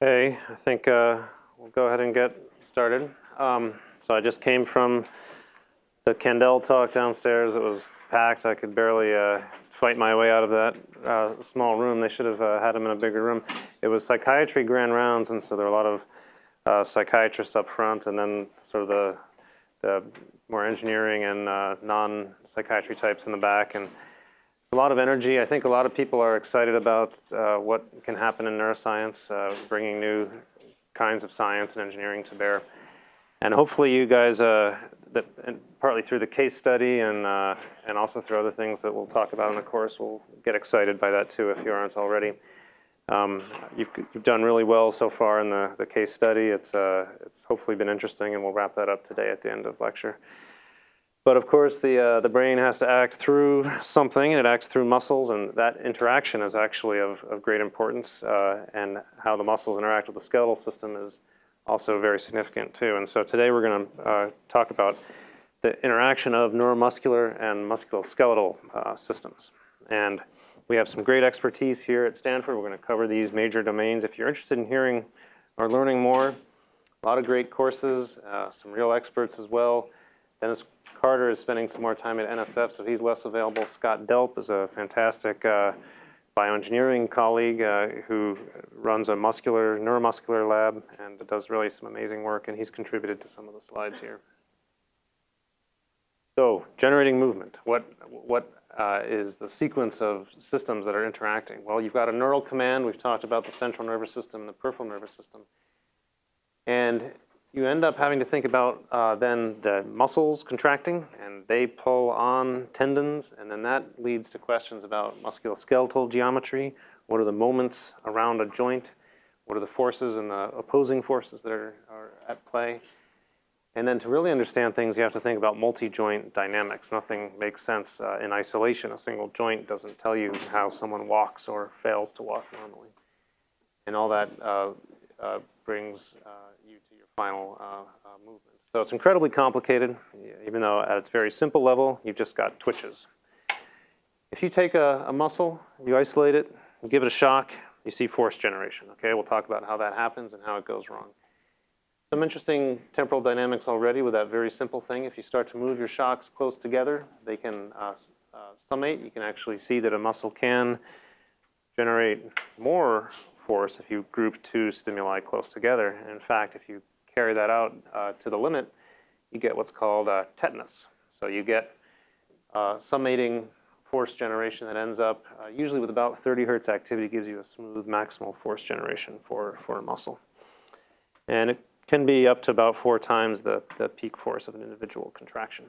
Hey, I think uh, we'll go ahead and get started. Um, so I just came from the Kandel talk downstairs. It was packed. I could barely uh, fight my way out of that uh, small room. They should have uh, had him in a bigger room. It was psychiatry grand rounds, and so there were a lot of uh, psychiatrists up front, and then sort of the, the more engineering and uh, non-psychiatry types in the back. And a lot of energy. I think a lot of people are excited about uh, what can happen in neuroscience, uh, bringing new kinds of science and engineering to bear. And hopefully you guys, uh, that, partly through the case study and, uh, and also through other things that we'll talk about in the course, will get excited by that too if you aren't already. Um, you've, you've done really well so far in the, the case study. It's, uh, it's hopefully been interesting and we'll wrap that up today at the end of lecture. But of course, the, uh, the brain has to act through something, and it acts through muscles, and that interaction is actually of, of great importance, uh, and how the muscles interact with the skeletal system is also very significant too. And so today we're going to uh, talk about the interaction of neuromuscular and musculoskeletal uh, systems. And we have some great expertise here at Stanford. We're going to cover these major domains. If you're interested in hearing or learning more, a lot of great courses, uh, some real experts as well. Dennis Carter is spending some more time at NSF, so he's less available. Scott Delp is a fantastic uh, bioengineering colleague uh, who runs a muscular, neuromuscular lab and does really some amazing work, and he's contributed to some of the slides here. So, generating movement. What, what uh, is the sequence of systems that are interacting? Well, you've got a neural command. We've talked about the central nervous system and the peripheral nervous system. And you end up having to think about uh, then the muscles contracting and they pull on tendons and then that leads to questions about musculoskeletal geometry. What are the moments around a joint? What are the forces and the opposing forces that are, are at play? And then to really understand things, you have to think about multi-joint dynamics. Nothing makes sense uh, in isolation. A single joint doesn't tell you how someone walks or fails to walk normally. And all that uh, uh, brings uh, you to final uh, uh, movement. So it's incredibly complicated, even though at its very simple level, you've just got twitches. If you take a, a muscle, you isolate it, you give it a shock, you see force generation. Okay, we'll talk about how that happens and how it goes wrong. Some interesting temporal dynamics already with that very simple thing. If you start to move your shocks close together, they can uh, uh, summate. You can actually see that a muscle can generate more force if you group two stimuli close together. And in fact, if you carry that out uh, to the limit, you get what's called uh, tetanus. So you get uh, summating force generation that ends up uh, usually with about 30 hertz activity gives you a smooth maximal force generation for, for a muscle. And it can be up to about four times the, the peak force of an individual contraction.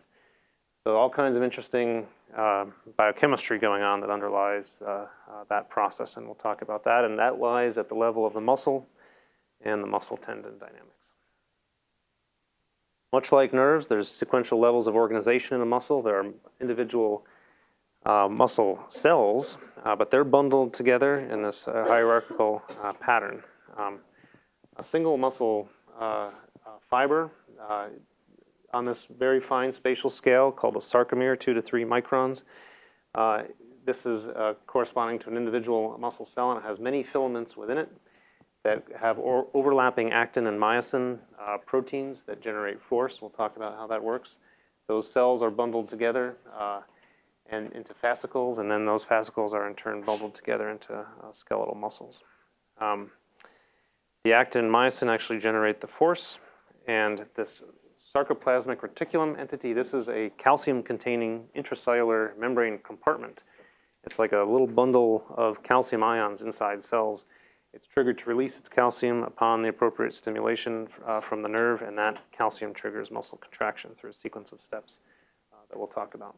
So all kinds of interesting uh, biochemistry going on that underlies uh, uh, that process, and we'll talk about that. And that lies at the level of the muscle and the muscle tendon dynamics. Much like nerves, there's sequential levels of organization in a muscle. There are individual uh, muscle cells, uh, but they're bundled together in this uh, hierarchical pattern. Um, a single muscle fiber on this very fine spatial scale called a sarcomere, two to three microns. Uh, this is uh, corresponding to an individual muscle cell and it has many filaments within it that have overlapping actin and myosin uh, proteins that generate force. We'll talk about how that works. Those cells are bundled together uh, and into fascicles, and then those fascicles are in turn bundled together into uh, skeletal muscles. Um, the actin and myosin actually generate the force, and this sarcoplasmic reticulum entity. This is a calcium-containing intracellular membrane compartment. It's like a little bundle of calcium ions inside cells. It's triggered to release its calcium upon the appropriate stimulation uh, from the nerve, and that calcium triggers muscle contraction through a sequence of steps uh, that we'll talk about.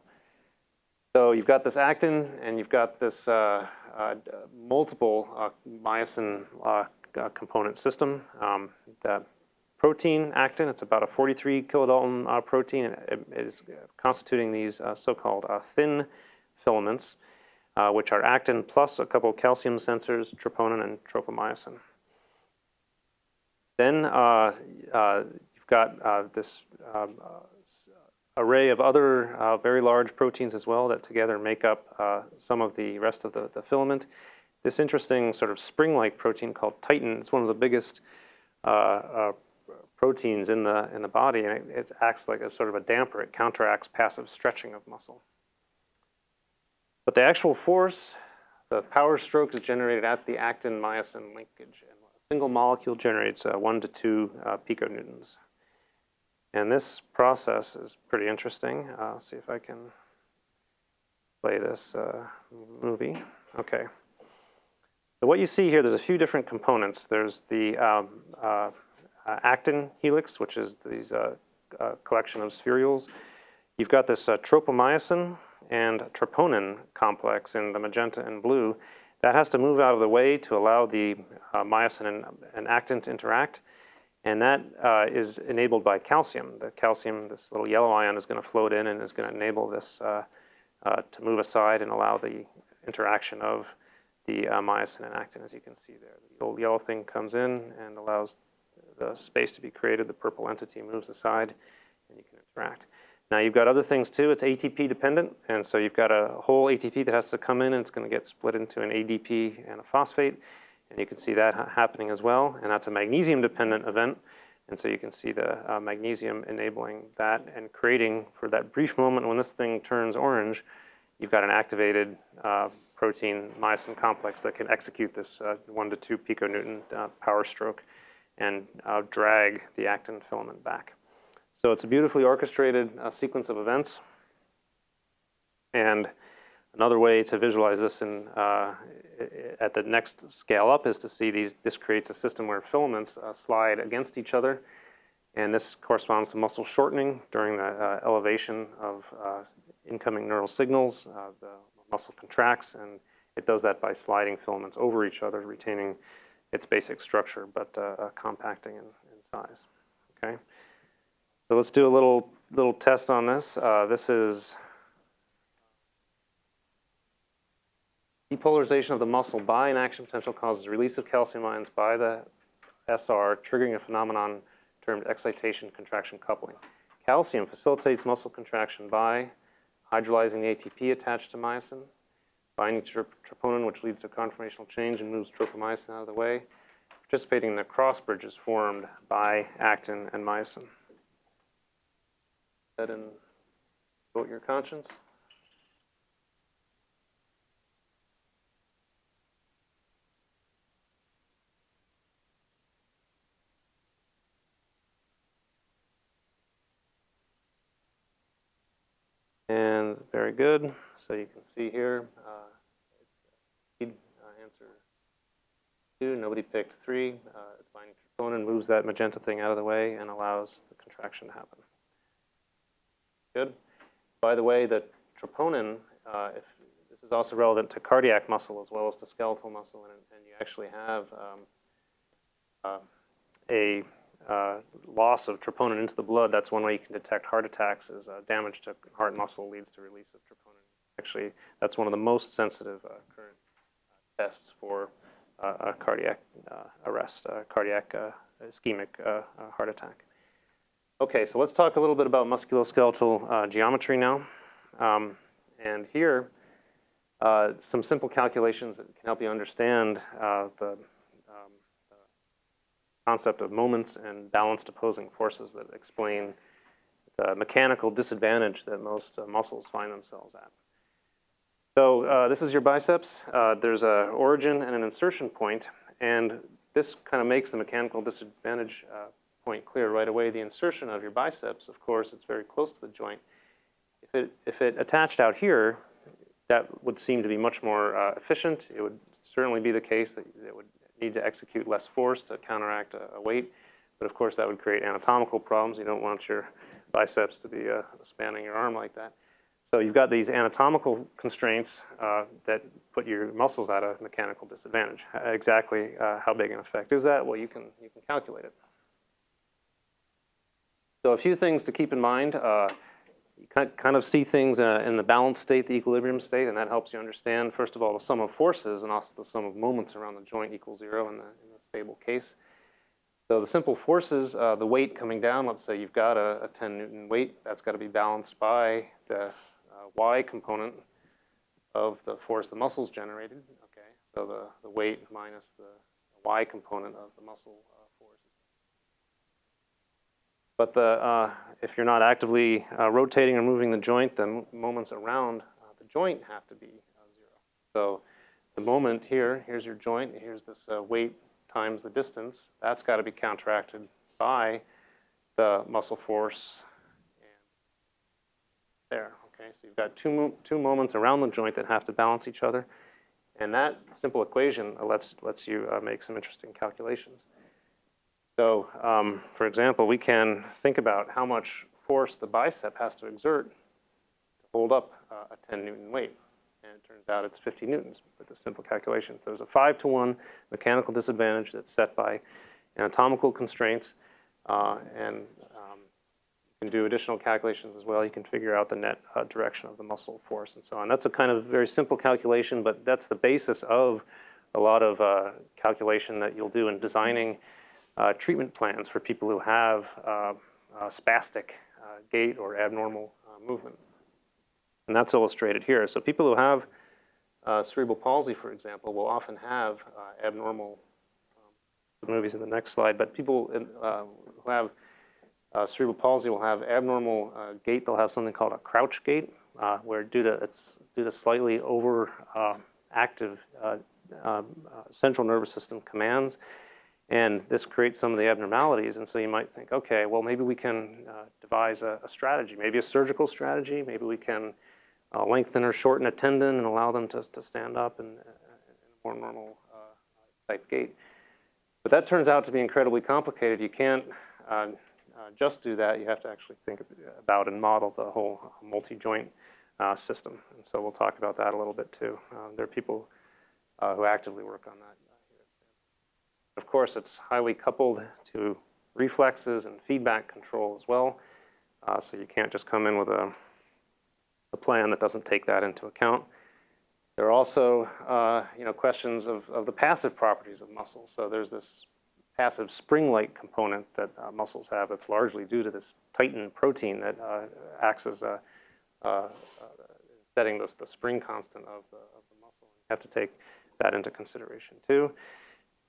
So you've got this actin, and you've got this uh, uh multiple uh, myosin uh, component system um, that protein actin. It's about a 43 kilodalton protein. It, is constituting these so-called thin filaments, uh, which are actin plus a couple calcium sensors, troponin and tropomyosin. Then uh, uh, you've got this um, array of other very large proteins as well that together make up some of the rest of the, the filament. this interesting sort of spring-like protein called titin. It's one of the biggest uh, uh, proteins in the in the body, and it, it, acts like a sort of a damper. It counteracts passive stretching of muscle. But the actual force, the power stroke, is generated at the actin-myosin linkage, and a single molecule generates uh, one to two uh, piconewtons. And this process is pretty interesting. I'll see if I can play this uh, movie. Okay. So what you see here, there's a few different components. There's the um, uh, uh, actin helix, which is these uh, uh, collection of spherules. You've got this tropomyosin and troponin complex in the magenta and blue. That has to move out of the way to allow the myosin and, and, actin to interact. And that uh, is enabled by calcium. The calcium, this little yellow ion, is going to float in and is going to enable this uh, uh, to move aside and allow the interaction of the myosin and actin, as you can see there. The old yellow thing comes in and allows the space to be created, the purple entity moves aside, and you can interact. Now you've got other things too. It's ATP dependent, and so you've got a whole ATP that has to come in, and it's going to get split into an ADP and a phosphate, and you can see that ha happening as well. And that's a magnesium dependent event, and so you can see the uh, magnesium enabling that and creating for that brief moment when this thing turns orange, you've got an activated uh, protein myosin complex that can execute this uh, one to two piconewton uh, power stroke and uh, drag the actin filament back. So it's a beautifully orchestrated uh, sequence of events. And another way to visualize this in, uh, at the next scale up is to see these, this creates a system where filaments uh, slide against each other. And this corresponds to muscle shortening during the uh, elevation of uh, incoming neural signals. the muscle contracts and it does that by sliding filaments over each other, retaining its basic structure, but uh, uh, compacting in, in, size. Okay, so let's do a little little test on this. Uh, this is depolarization of the muscle by an action potential causes release of calcium ions by the SR, triggering a phenomenon termed excitation contraction coupling. Calcium facilitates muscle contraction by hydrolyzing the ATP attached to myosin, binding to troponin, which leads to conformational change and moves tropomyosin out of the way. Participating in the cross bridges formed by actin and myosin. Ahead and vote your conscience. And very good. So you can see here, uh, it's uh, answer two. Nobody picked three. Uh, it's binding troponin, moves that magenta thing out of the way, and allows the contraction to happen. Good. By the way, the troponin, uh, if this is also relevant to cardiac muscle as well as to skeletal muscle, and, and you actually have um, uh, a uh, loss of troponin into the blood, that's one way you can detect heart attacks is uh, damage to heart muscle leads to release of troponin. Actually, that's one of the most sensitive uh, current tests for uh, a cardiac arrest, cardiac ischemic heart attack. Okay, so let's talk a little bit about musculoskeletal geometry now. Um, and here, some simple calculations that can help you understand the concept of moments and balanced opposing forces that explain the mechanical disadvantage that most uh, muscles find themselves at. So uh, this is your biceps. Uh, there's a origin and an insertion point, and this kind of makes the mechanical disadvantage uh, point clear right away. The insertion of your biceps, of course, it's very close to the joint. If it, if it attached out here, that would seem to be much more uh, efficient. It would certainly be the case that it would need to execute less force to counteract a, a, weight. But of course, that would create anatomical problems. You don't want your biceps to be uh, spanning your arm like that. So you've got these anatomical constraints uh, that put your muscles at a mechanical disadvantage. Exactly uh, how big an effect is that? Well, you can, you can calculate it. So a few things to keep in mind. Uh, you kind of see things uh, in the balanced state, the equilibrium state, and that helps you understand, first of all, the sum of forces and also the sum of moments around the joint equals zero in the, in the stable case. So the simple forces, uh, the weight coming down, let's say you've got a, a 10 Newton weight, that's got to be balanced by the uh, Y component of the force the muscles generated. Okay, So the, the weight minus the y component of the muscle uh. But the, uh, if you're not actively uh, rotating or moving the joint, the moments around uh, the joint have to be uh, zero. So the moment here, here's your joint, here's this uh, weight times the distance, that's got to be counteracted by the muscle force and there. Okay, so you've got two, mo two moments around the joint that have to balance each other. And that simple equation lets, lets you uh, make some interesting calculations. So, um, for example, we can think about how much force the bicep has to exert to hold up uh, a 10 Newton weight. And it turns out it's 50 Newtons with the simple calculations. There's a 5 to 1 mechanical disadvantage that's set by anatomical constraints. Uh, and um, you can do additional calculations as well. You can figure out the net uh, direction of the muscle force and so on. That's a kind of very simple calculation, but that's the basis of a lot of uh, calculation that you'll do in designing uh, treatment plans for people who have uh, spastic uh, gait or abnormal uh, movement. And that's illustrated here. So people who have cerebral palsy, for example, will often have abnormal, um, movies in the next slide, but people in, who have uh, cerebral palsy will have abnormal uh, gait. They'll have something called a crouch gait, uh, where due to it's due to slightly over active um, central nervous system commands, and this creates some of the abnormalities. And so you might think, okay, well maybe we can uh, devise a, a, strategy, maybe a surgical strategy. Maybe we can uh, lengthen or shorten a tendon and allow them to to stand up in, uh, in a more normal type gait. But that turns out to be incredibly complicated. You can't uh, just do that, you have to actually think about and model the whole multi-joint uh, system. And so we'll talk about that a little bit too. There are people uh, who actively work on that Of course, it's highly coupled to reflexes and feedback control as well. Uh, so you can't just come in with a, a, plan that doesn't take that into account. There are also, uh, you know, questions of, of the passive properties of muscles. So there's this passive spring-like component that uh, muscles have that's largely due to this titin protein that uh, acts as a, uh, uh, setting the, the spring constant of the, of the muscle. You have to take that into consideration too.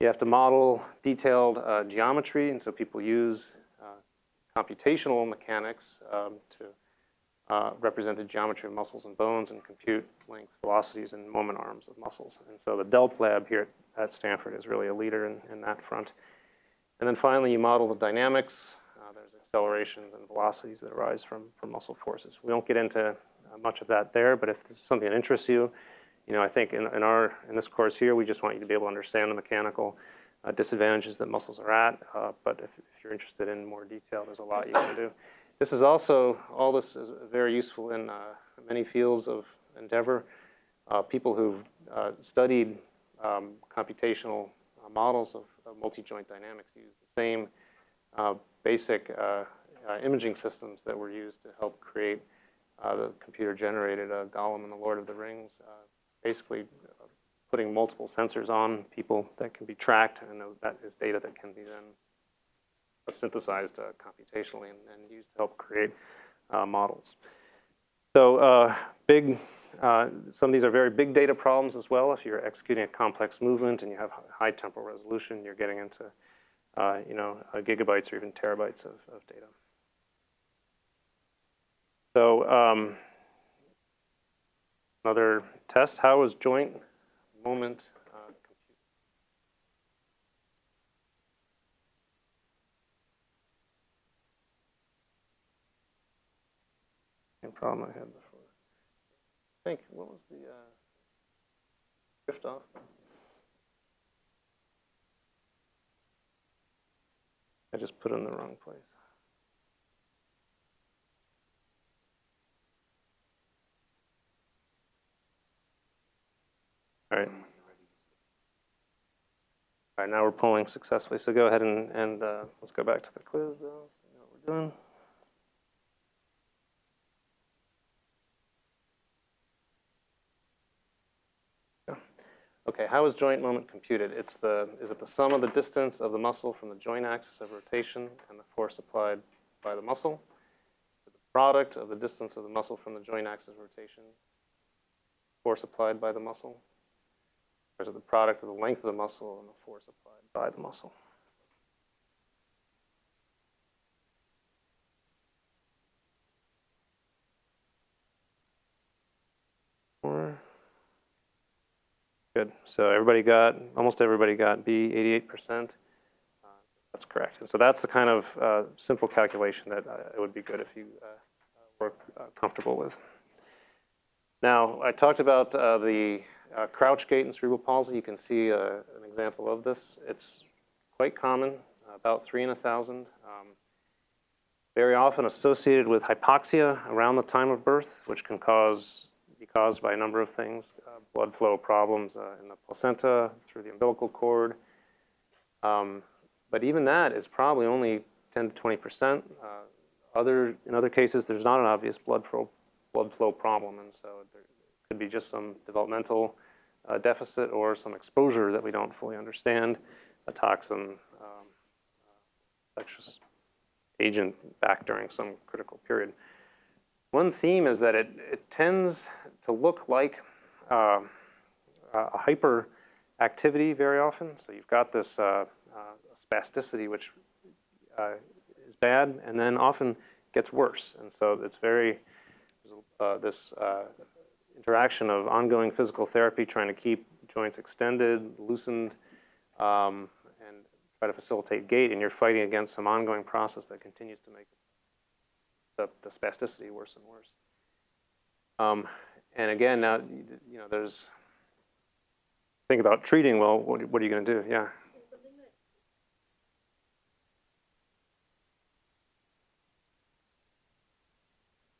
You have to model detailed uh, geometry, and so people use computational mechanics um, to uh, represent the geometry of muscles and bones and compute length, velocities, and moment arms of muscles. And so the DELP lab here at Stanford is really a leader in, in that front. And then finally, you model the dynamics. Uh, there's accelerations and velocities that arise from, from muscle forces. We won't get into uh, much of that there, but if this is something that interests you, you know, I think in, in, our, in this course here, we just want you to be able to understand the mechanical uh, disadvantages that muscles are at. Uh, but if, if, you're interested in more detail, there's a lot you can do. This is also, all this is very useful in uh, many fields of endeavor. Uh, people who've studied um, computational models of uh, multi-joint dynamics use the same uh, basic uh, imaging systems that were used to help create the computer-generated Gollum and the Lord of the Rings, basically putting multiple sensors on people that can be tracked, and that is data that can be then synthesized uh, computationally and, and, used to help create uh, models. So uh, big uh, some of these are very big data problems as well. If you're executing a complex movement and you have high temporal resolution, you're getting into uh, you know, uh, gigabytes or even terabytes of, of data. So um, another test, how is joint moment uh, problem I had before think, what was the uh, drift off? I just put in the wrong place. All right. All right, now we're pulling successfully. So go ahead and, and uh, let's go back to the quiz, though, see what we're doing. Okay, how is joint moment computed? It's the, is it the sum of the distance of the muscle from the joint axis of rotation and the force applied by the muscle? Is it the product of the distance of the muscle from the joint axis of rotation, force applied by the muscle? There's the product of the length of the muscle and the force applied by the muscle. Good. So everybody got, almost everybody got B, 88%. Uh, that's correct. And so that's the kind of uh, simple calculation that uh, it would be good if you uh, were uh, comfortable with. Now, I talked about uh, crouch gait in cerebral palsy. You can see an example of this. It's quite common, about three in a thousand. Um, very often associated with hypoxia around the time of birth, which can cause be caused by a number of things, uh, blood flow problems uh, in the placenta, through the umbilical cord. Um, but even that is probably only 10 to 20 percent. Uh, other, in other cases, there's not an obvious blood flow, blood flow problem, and so there could be just some developmental uh, deficit or some exposure that we don't fully understand, a toxin, um, infectious agent back during some critical period. One theme is that it, it tends to look like uh, a hyperactivity very often. So you've got this uh, uh, spasticity, which uh, is bad, and then often gets worse. And so it's very, uh, this uh, interaction of ongoing physical therapy, trying to keep joints extended, loosened, um, and try to facilitate gait, and you're fighting against some ongoing process that continues to make the, the spasticity worse and worse. Um, and again, now, you know, there's, think about treating, well, what, what are you going to do? Yeah.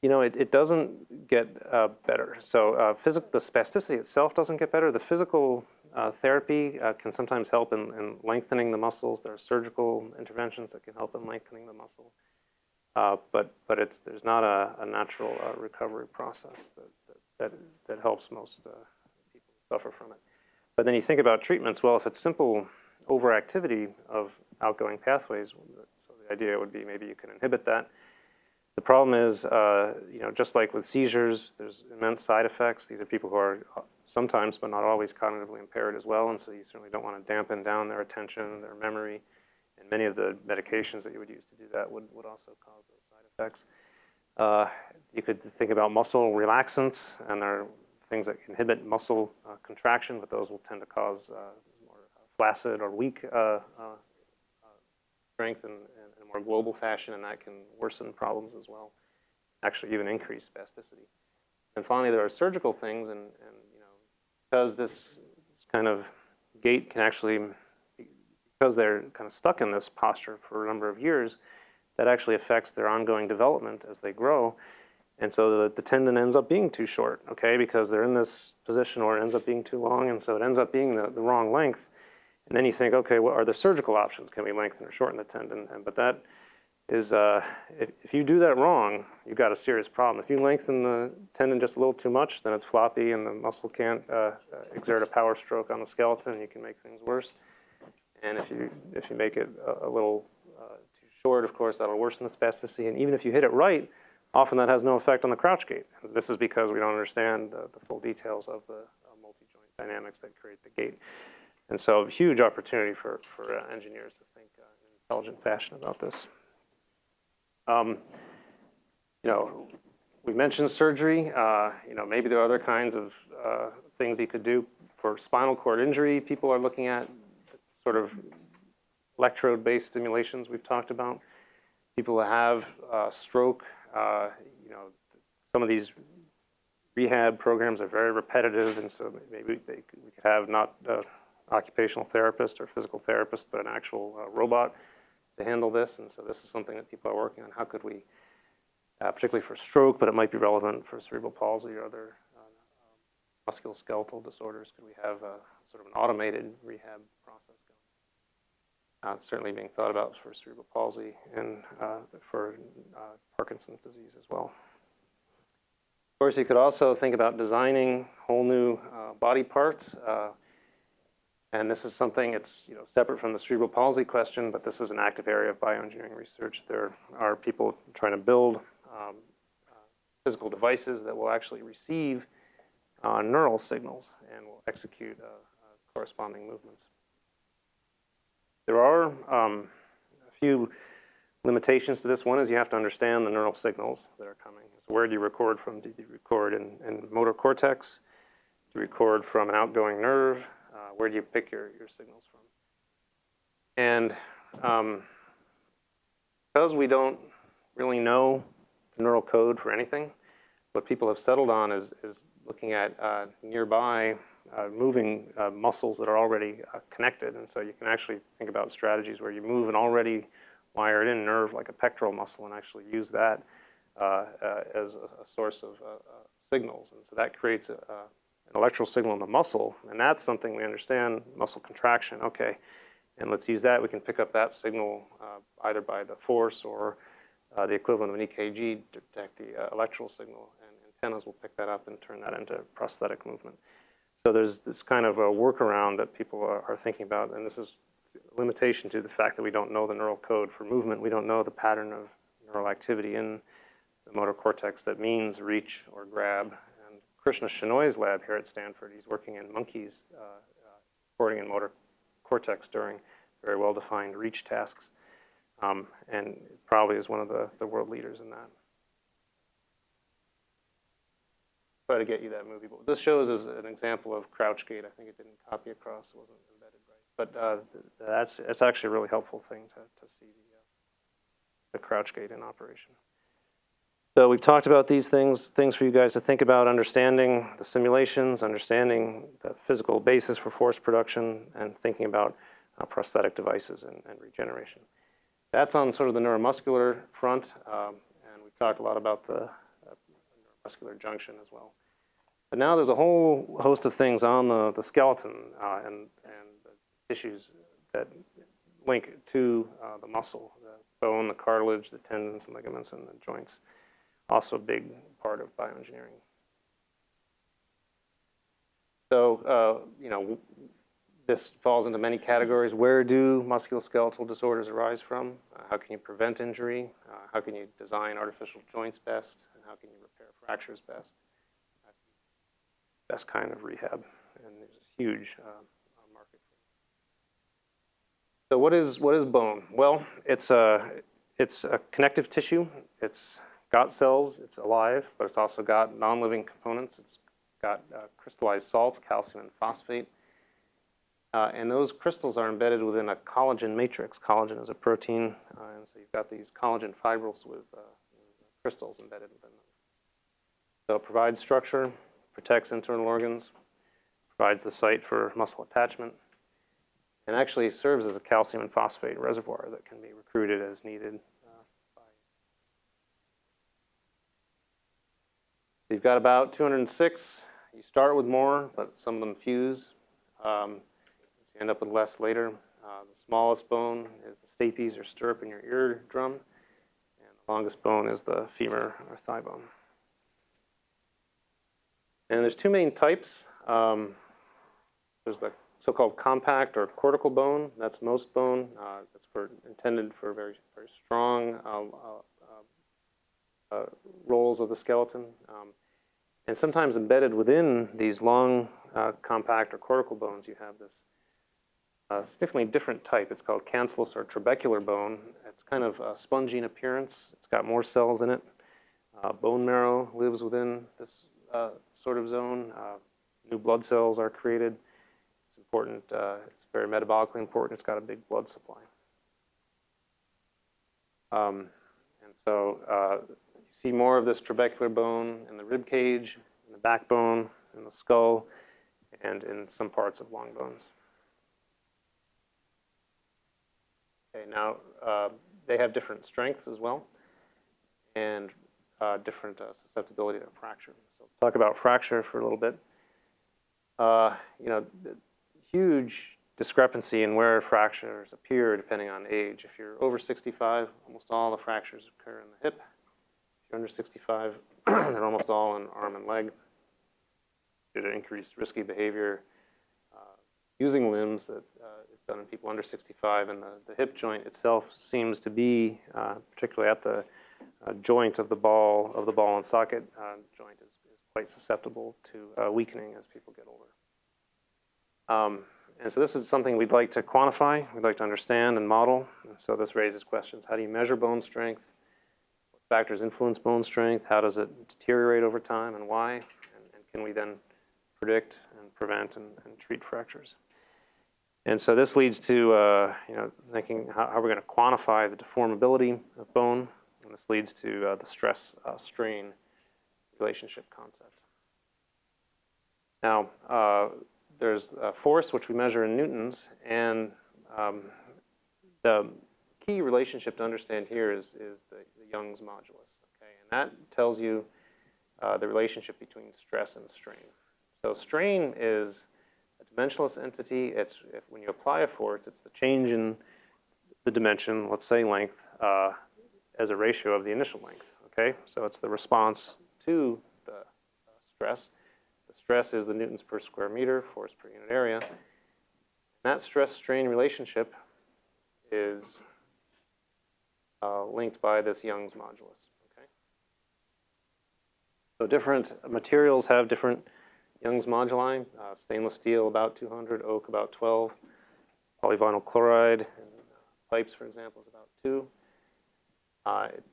You know, it, it doesn't get uh, better. So uh, the spasticity itself doesn't get better. The physical uh, therapy uh, can sometimes help in, in, lengthening the muscles. There are surgical interventions that can help in lengthening the muscle. Uh, but but it's, there's not a, a natural uh, recovery process that, that, that, that helps most people suffer from it. But then you think about treatments, well, if it's simple overactivity of outgoing pathways, so the idea would be maybe you can inhibit that. The problem is, uh, you know, just like with seizures, there's immense side effects. These are people who are sometimes, but not always, cognitively impaired as well, and so you certainly don't want to dampen down their attention, their memory, and many of the medications that you would use to do that would, would also cause those side effects. Uh, you could think about muscle relaxants, and there are things that inhibit muscle uh, contraction, but those will tend to cause uh, more flaccid or weak uh, uh, uh, strength in, in, a more global fashion, and that can worsen problems as well, actually even increase spasticity. And finally, there are surgical things, and, and you know, because this, this kind of gait can actually, because they're kind of stuck in this posture for a number of years, that actually affects their ongoing development as they grow. And so the, the, tendon ends up being too short, okay, because they're in this position or it ends up being too long, and so it ends up being the, the wrong length. And then you think, okay, what are the surgical options? Can we lengthen or shorten the tendon? And, but that is, uh, if, if you do that wrong, you've got a serious problem. If you lengthen the tendon just a little too much, then it's floppy and the muscle can't uh, uh exert a power stroke on the skeleton. You can make things worse. And if you, if you make it a, a little uh, too short, of course, that'll worsen the spasticity. And even if you hit it right, often that has no effect on the crouch gait. This is because we don't understand the full details of the multi-joint dynamics that create the gait. And so huge opportunity for, for uh, engineers to think uh, in intelligent fashion about this. Um, you know, we mentioned surgery. Uh, you know, maybe there are other kinds of uh, things you could do for spinal cord injury. People are looking at sort of electrode-based stimulations we've talked about. People who have uh, stroke, uh, you know, some of these rehab programs are very repetitive, and so maybe they, we could have not occupational therapist or physical therapist, but an actual uh, robot to handle this. And so this is something that people are working on. How could we, uh, particularly for stroke, but it might be relevant for cerebral palsy or other uh, musculoskeletal disorders, could we have a, sort of an automated rehab process going? Uh, certainly being thought about for cerebral palsy and uh, for uh, Parkinson's disease as well. Of course, you could also think about designing whole new uh, body parts. And this is something, it's you know, separate from the cerebral palsy question, but this is an active area of bioengineering research. There are people trying to build um, uh, physical devices that will actually receive uh, neural signals and will execute a, a corresponding movements. There are um, a few limitations to this. One is you have to understand the neural signals that are coming. So where do you record from? Do you record in, in motor cortex? Do you record from an outgoing nerve? Uh, where do you pick your, your signals from? And um, because we don't really know the neural code for anything, what people have settled on is, is looking at uh, nearby uh, moving uh, muscles that are already uh, connected. And so you can actually think about strategies where you move an already wired in nerve like a pectoral muscle and actually use that uh, as a, a, source of signals. And so that creates a, an electrical signal in the muscle. And that's something we understand, muscle contraction. Okay, and let's use that. We can pick up that signal either by the force or uh, the equivalent of an EKG to detect the uh, electrical signal, and antennas will pick that up and turn that into prosthetic movement. So there's this kind of a workaround that people are, are thinking about, and this is a limitation to the fact that we don't know the neural code for movement. We don't know the pattern of neural activity in the motor cortex that means reach or grab. Krishna Shenoy's lab here at Stanford, he's working in monkeys, uh, uh, recording in motor cortex during very well-defined reach tasks um, and probably is one of the, the world leaders in that. Try to get you that movie. But this shows is an example of crouch gait. I think it didn't copy across, it wasn't embedded right. But uh, that's it's actually a really helpful thing to, to see the, uh, the crouch gait in operation. So we've talked about these things, things for you guys to think about, understanding the simulations, understanding the physical basis for force production, and thinking about uh, prosthetic devices and, and regeneration. That's on sort of the neuromuscular front, um, and we've talked a lot about the uh, neuromuscular junction as well. But now there's a whole host of things on the, the skeleton uh, and, and the tissues that link to uh, the muscle, the bone, the cartilage, the tendons and ligaments, and the joints. Also a big part of bioengineering. So, uh, you know, this falls into many categories. Where do musculoskeletal disorders arise from? Uh, how can you prevent injury? Uh, how can you design artificial joints best? And how can you repair fractures best? Best kind of rehab. And there's a huge uh, market. So what is, what is bone? Well, it's a, it's a connective tissue. It's got cells. It's alive, but it's also got non-living components. It's got uh, crystallized salts, calcium and phosphate. Uh, and those crystals are embedded within a collagen matrix. Collagen is a protein, uh, and so you've got these collagen fibrils with, uh, crystals embedded within them. So it provides structure, protects internal organs, provides the site for muscle attachment, and actually serves as a calcium and phosphate reservoir that can be recruited as needed. You've got about 206. You start with more, but some of them fuse. Um, you end up with less later. Uh, the smallest bone is the stapes or stirrup in your eardrum, and the longest bone is the femur or thigh bone. And there's two main types. Um, there's the so-called compact or cortical bone. That's most bone. Uh, that's for, intended for very, very strong uh, uh, uh roles of the skeleton. Um, and sometimes embedded within these long uh, compact or cortical bones, you have this uh, definitely a different type. It's called cancellous or trabecular bone. It's kind of uh, spongy in appearance. It's got more cells in it. Uh, bone marrow lives within this uh, sort of zone. Uh, new blood cells are created. It's important. Uh, it's very metabolically important. It's got a big blood supply. Um, and so you see more of this trabecular bone in the rib cage, in the backbone, in the skull, and in some parts of long bones. Okay, now uh, they have different strengths as well and uh, different uh, susceptibility to fracture. So talk about fracture for a little bit. Uh, you know, huge discrepancy in where fractures appear depending on age. If you're over 65, almost all the fractures occur in the hip. Under 65, they're almost all in arm and leg due to increased risky behavior, using limbs that uh, is done in people under 65, and the, the hip joint itself seems to be, uh, particularly at the uh, joint of the ball of the ball and socket uh, joint, is, is, quite susceptible to uh, weakening as people get older. Um, and so this is something we'd like to quantify, we'd like to understand and model. And so this raises questions. How do you measure bone strength? Factors influence bone strength? How does it deteriorate over time and why? And, and can we then predict and prevent and, and treat fractures? And so this leads to uh, you know thinking how, how we're going to quantify the deformability of bone, and this leads to uh, the stress uh, strain relationship concept. Now uh, there's a force which we measure in newtons, and um, the key relationship to understand here is is the, the Young's modulus. Okay, and that tells you uh, the relationship between stress and strain. So strain is a dimensionless entity. It's if, when you apply a force, it's the change in the dimension, let's say length, uh, as a ratio of the initial length. Okay, so it's the response to the uh, stress. The stress is the newtons per square meter, force per unit area. And that stress-strain relationship is uh, linked by this Young's modulus. Okay, so different materials have different Young's moduli, uh, stainless steel about 200, oak about 12, polyvinyl chloride and pipes, for example, is about 2. Uh, it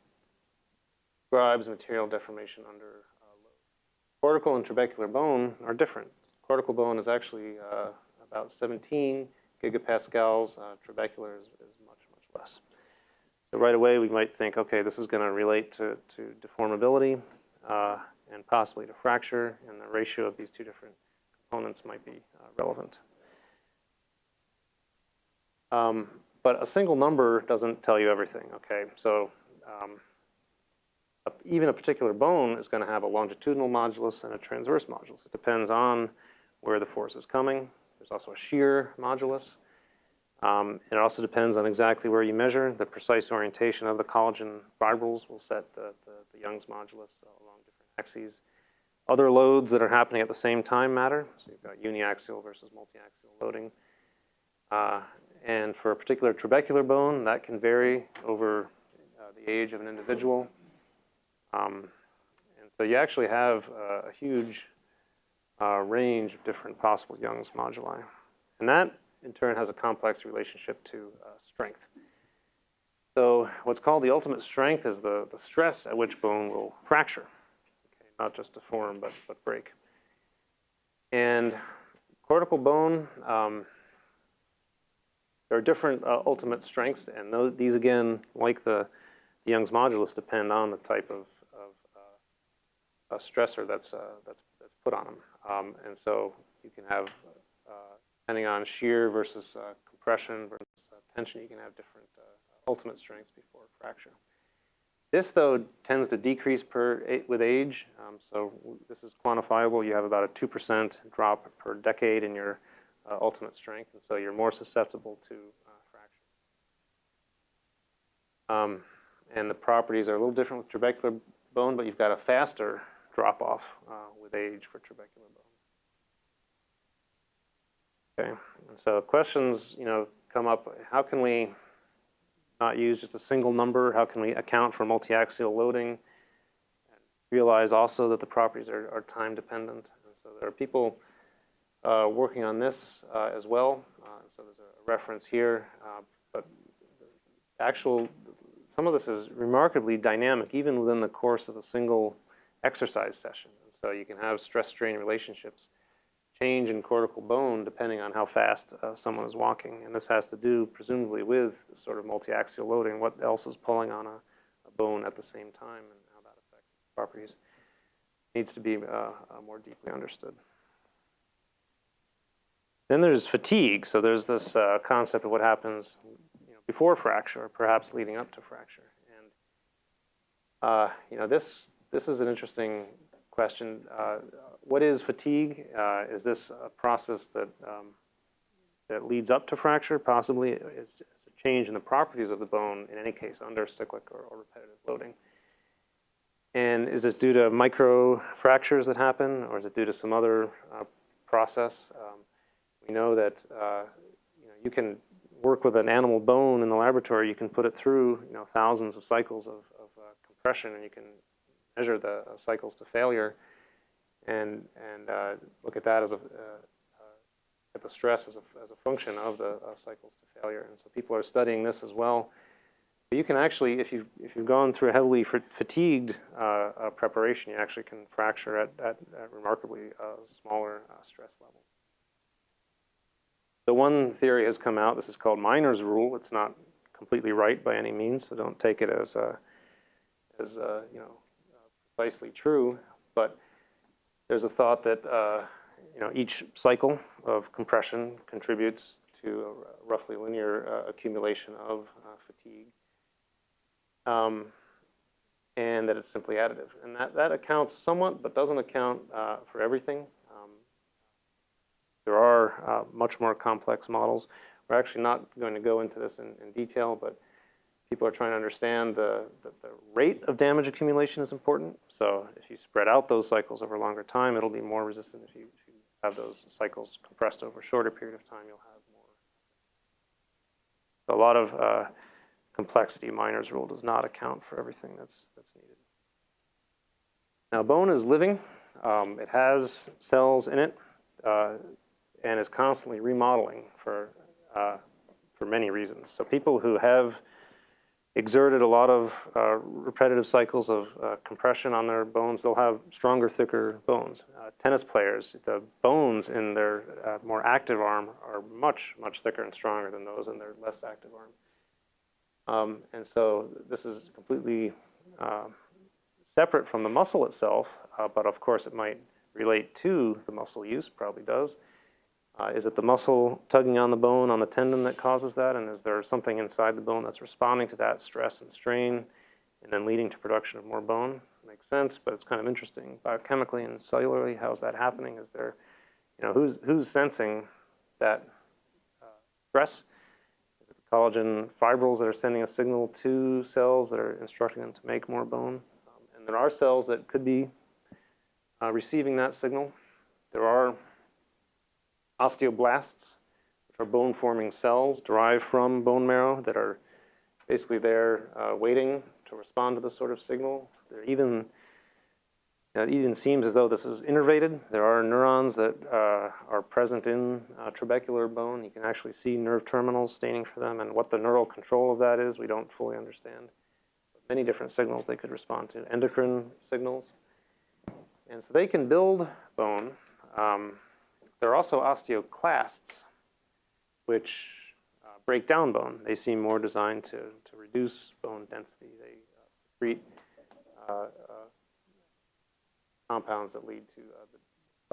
describes material deformation under uh, load. Cortical and trabecular bone are different. Cortical bone is actually uh, about 17 gigapascals. Uh, trabecular is, is much, much less. So right away we might think, okay, this is going to relate to, to deformability. Uh, and possibly to fracture, and the ratio of these two different components might be uh, relevant. Um, but a single number doesn't tell you everything, okay? So um, a, even a particular bone is going to have a longitudinal modulus and a transverse modulus. It depends on where the force is coming. There's also a shear modulus. Um, it also depends on exactly where you measure. The precise orientation of the collagen fibrils will set the, the, the Young's modulus along different axes. Other loads that are happening at the same time matter. So you've got uniaxial versus multiaxial loading. Uh, and for a particular trabecular bone, that can vary over uh, the age of an individual. Um, and so you actually have uh, a huge uh, range of different possible Young's moduli. And that, in turn, has a complex relationship to uh, strength. So what's called the ultimate strength is the, the stress at which bone will fracture not just deform, but, but break. And cortical bone, um, there are different uh, ultimate strengths, and those, these again, like the, the, Young's modulus, depend on the type of, of uh, stressor that's, uh, that's, that's put on them. Um, and so you can have, depending on shear versus uh, compression versus uh, tension, you can have different ultimate strengths before fracture. This, though, tends to decrease per, with age. Um, so this is quantifiable. You have about a 2% drop per decade in your uh, ultimate strength, and so you're more susceptible to uh, fracture. Um, and the properties are a little different with trabecular bone, but you've got a faster drop-off uh, with age for trabecular bone. Okay, and so questions, you know, come up. How can we not use just a single number? How can we account for multi-axial loading? Realize also that the properties are, are time dependent. And so there are people uh, working on this uh, as well. Uh, so there's a reference here, uh, but actual, some of this is remarkably dynamic, even within the course of a single exercise session. And so you can have stress-strain relationships change in cortical bone depending on how fast uh, someone is walking. And this has to do presumably with sort of multi-axial loading, what else is pulling on a, a, bone at the same time and how that affects properties needs to be uh, uh, more deeply understood. Then there's fatigue. So there's this uh, concept of what happens you know, before fracture, or perhaps leading up to fracture. And uh, you know, this this is an interesting question. Uh, what is fatigue? Uh, is this a process that um, that leads up to fracture? Possibly, it's a change in the properties of the bone. In any case, under cyclic or, or repetitive loading. And is this due to micro fractures that happen, or is it due to some other uh, process? Um, we know that uh, you, know, you can work with an animal bone in the laboratory. You can put it through you know thousands of cycles of, of uh, compression, and you can measure the uh, cycles to failure and, and uh, look at that as a, uh, at the stress as a, as a function of the uh, cycles to failure. And so people are studying this as well. But you can actually, if you've, if you've gone through a heavily fatigued uh, uh, preparation, you actually can fracture at, at, at remarkably uh, smaller uh, stress levels. The one theory has come out, this is called Miner's rule. It's not completely right by any means, so don't take it as, uh, as you know, precisely true. But there's a thought that you know, each cycle of compression contributes to a roughly linear uh, accumulation of uh, fatigue, um, and that it's simply additive. And that, that accounts somewhat, but doesn't account uh, for everything. Um, there are uh, much more complex models. We're actually not going to go into this in, in detail, but people are trying to understand the, the, the, rate of damage accumulation is important. So if you spread out those cycles over a longer time, it'll be more resistant if you, if you have those cycles compressed over a shorter period of time, you'll have more. So a lot of uh, complexity, Miner's rule does not account for everything that's, that's needed. Now bone is living. Um, it has cells in it uh, and is constantly remodeling for, uh, for many reasons. So people who have exerted a lot of uh, repetitive cycles of uh, compression on their bones, they'll have stronger, thicker bones. Uh, tennis players, the bones in their uh, more active arm are much, much thicker and stronger than those in their less active arm. Um, and so this is completely uh, separate from the muscle itself, uh, but of course it might relate to the muscle use, probably does. Uh, is it the muscle tugging on the bone on the tendon that causes that? And is there something inside the bone that's responding to that stress and strain and then leading to production of more bone? Makes sense, but it's kind of interesting. Biochemically and cellularly, how's that happening? Is there, you know, who's, who's sensing that uh, stress? Is it the collagen fibrils that are sending a signal to cells that are instructing them to make more bone? Um, and there are cells that could be uh, receiving that signal. There are osteoblasts, which are bone-forming cells derived from bone marrow that are basically there uh, waiting to respond to this sort of signal. There even it even seems as though this is innervated. There are neurons that uh, are present in uh, trabecular bone. You can actually see nerve terminals staining for them, and what the neural control of that is, we don't fully understand. But many different signals they could respond to, endocrine signals. And so they can build bone. Um, there are also osteoclasts, which uh, break down bone. They seem more designed to, to reduce bone density. They uh, secrete uh, uh compounds that lead to uh, the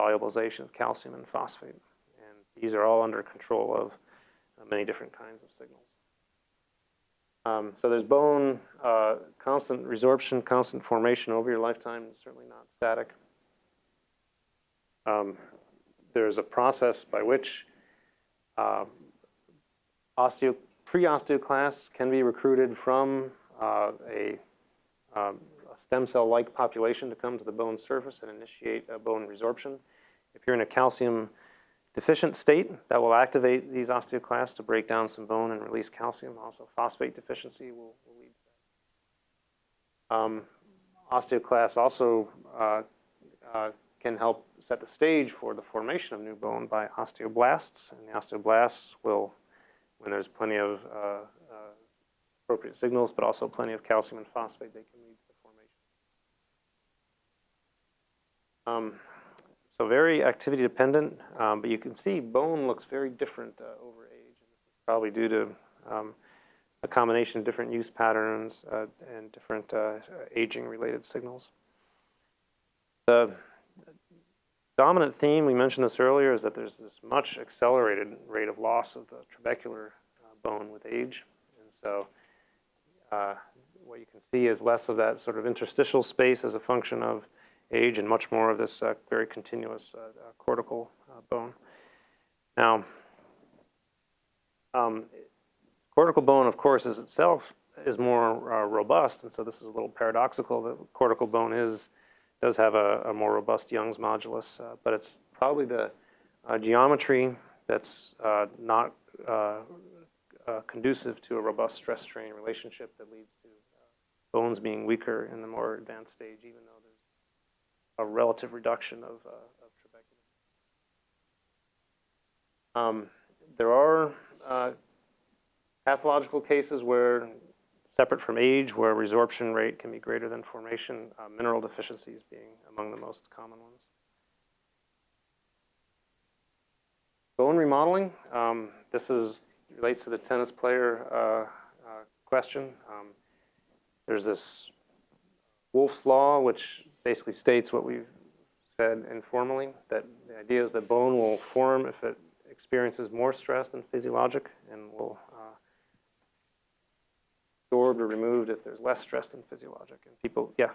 solubilization of calcium and phosphate. And these are all under control of uh, many different kinds of signals. Um, so there's bone, constant resorption, constant formation over your lifetime, certainly not static. Um, there's a process by which uh, osteo, pre-osteoclasts can be recruited from uh, a, um, a, stem cell-like population to come to the bone surface and initiate bone resorption. If you're in a calcium deficient state, that will activate these osteoclasts to break down some bone and release calcium. Also, phosphate deficiency will, will lead to that. Um, osteoclasts also uh, uh, can help set the stage for the formation of new bone by osteoblasts. And the osteoblasts will, when there's plenty of uh, uh, appropriate signals, but also plenty of calcium and phosphate, they can lead to the formation. Um, so very activity dependent, um, but you can see bone looks very different uh, over age. And this is probably due to um, a combination of different use patterns uh, and different uh, aging related signals. The dominant theme, we mentioned this earlier, is that there's this much accelerated rate of loss of the trabecular uh, bone with age. And so uh, what you can see is less of that sort of interstitial space as a function of age and much more of this uh, very continuous uh, uh, cortical uh, bone. Now, um, cortical bone, of course, is itself is more robust, and so this is a little paradoxical that cortical bone is does have a, a more robust Young's modulus, uh, but it's probably the uh, geometry that's uh, not uh, uh, conducive to a robust stress-strain relationship that leads to bones being weaker in the more advanced stage, even though there's a relative reduction of, of Um, there are pathological cases where, separate from age, where resorption rate can be greater than formation, uh, mineral deficiencies being among the most common ones. Bone remodeling, um, this is relates to the tennis player uh, uh, question. Um, there's this Wolff's Law, which basically states what we've said informally, that the idea is that bone will form if it experiences more stress than physiologic and will absorbed or removed if there's less stress than physiologic. And people, yeah.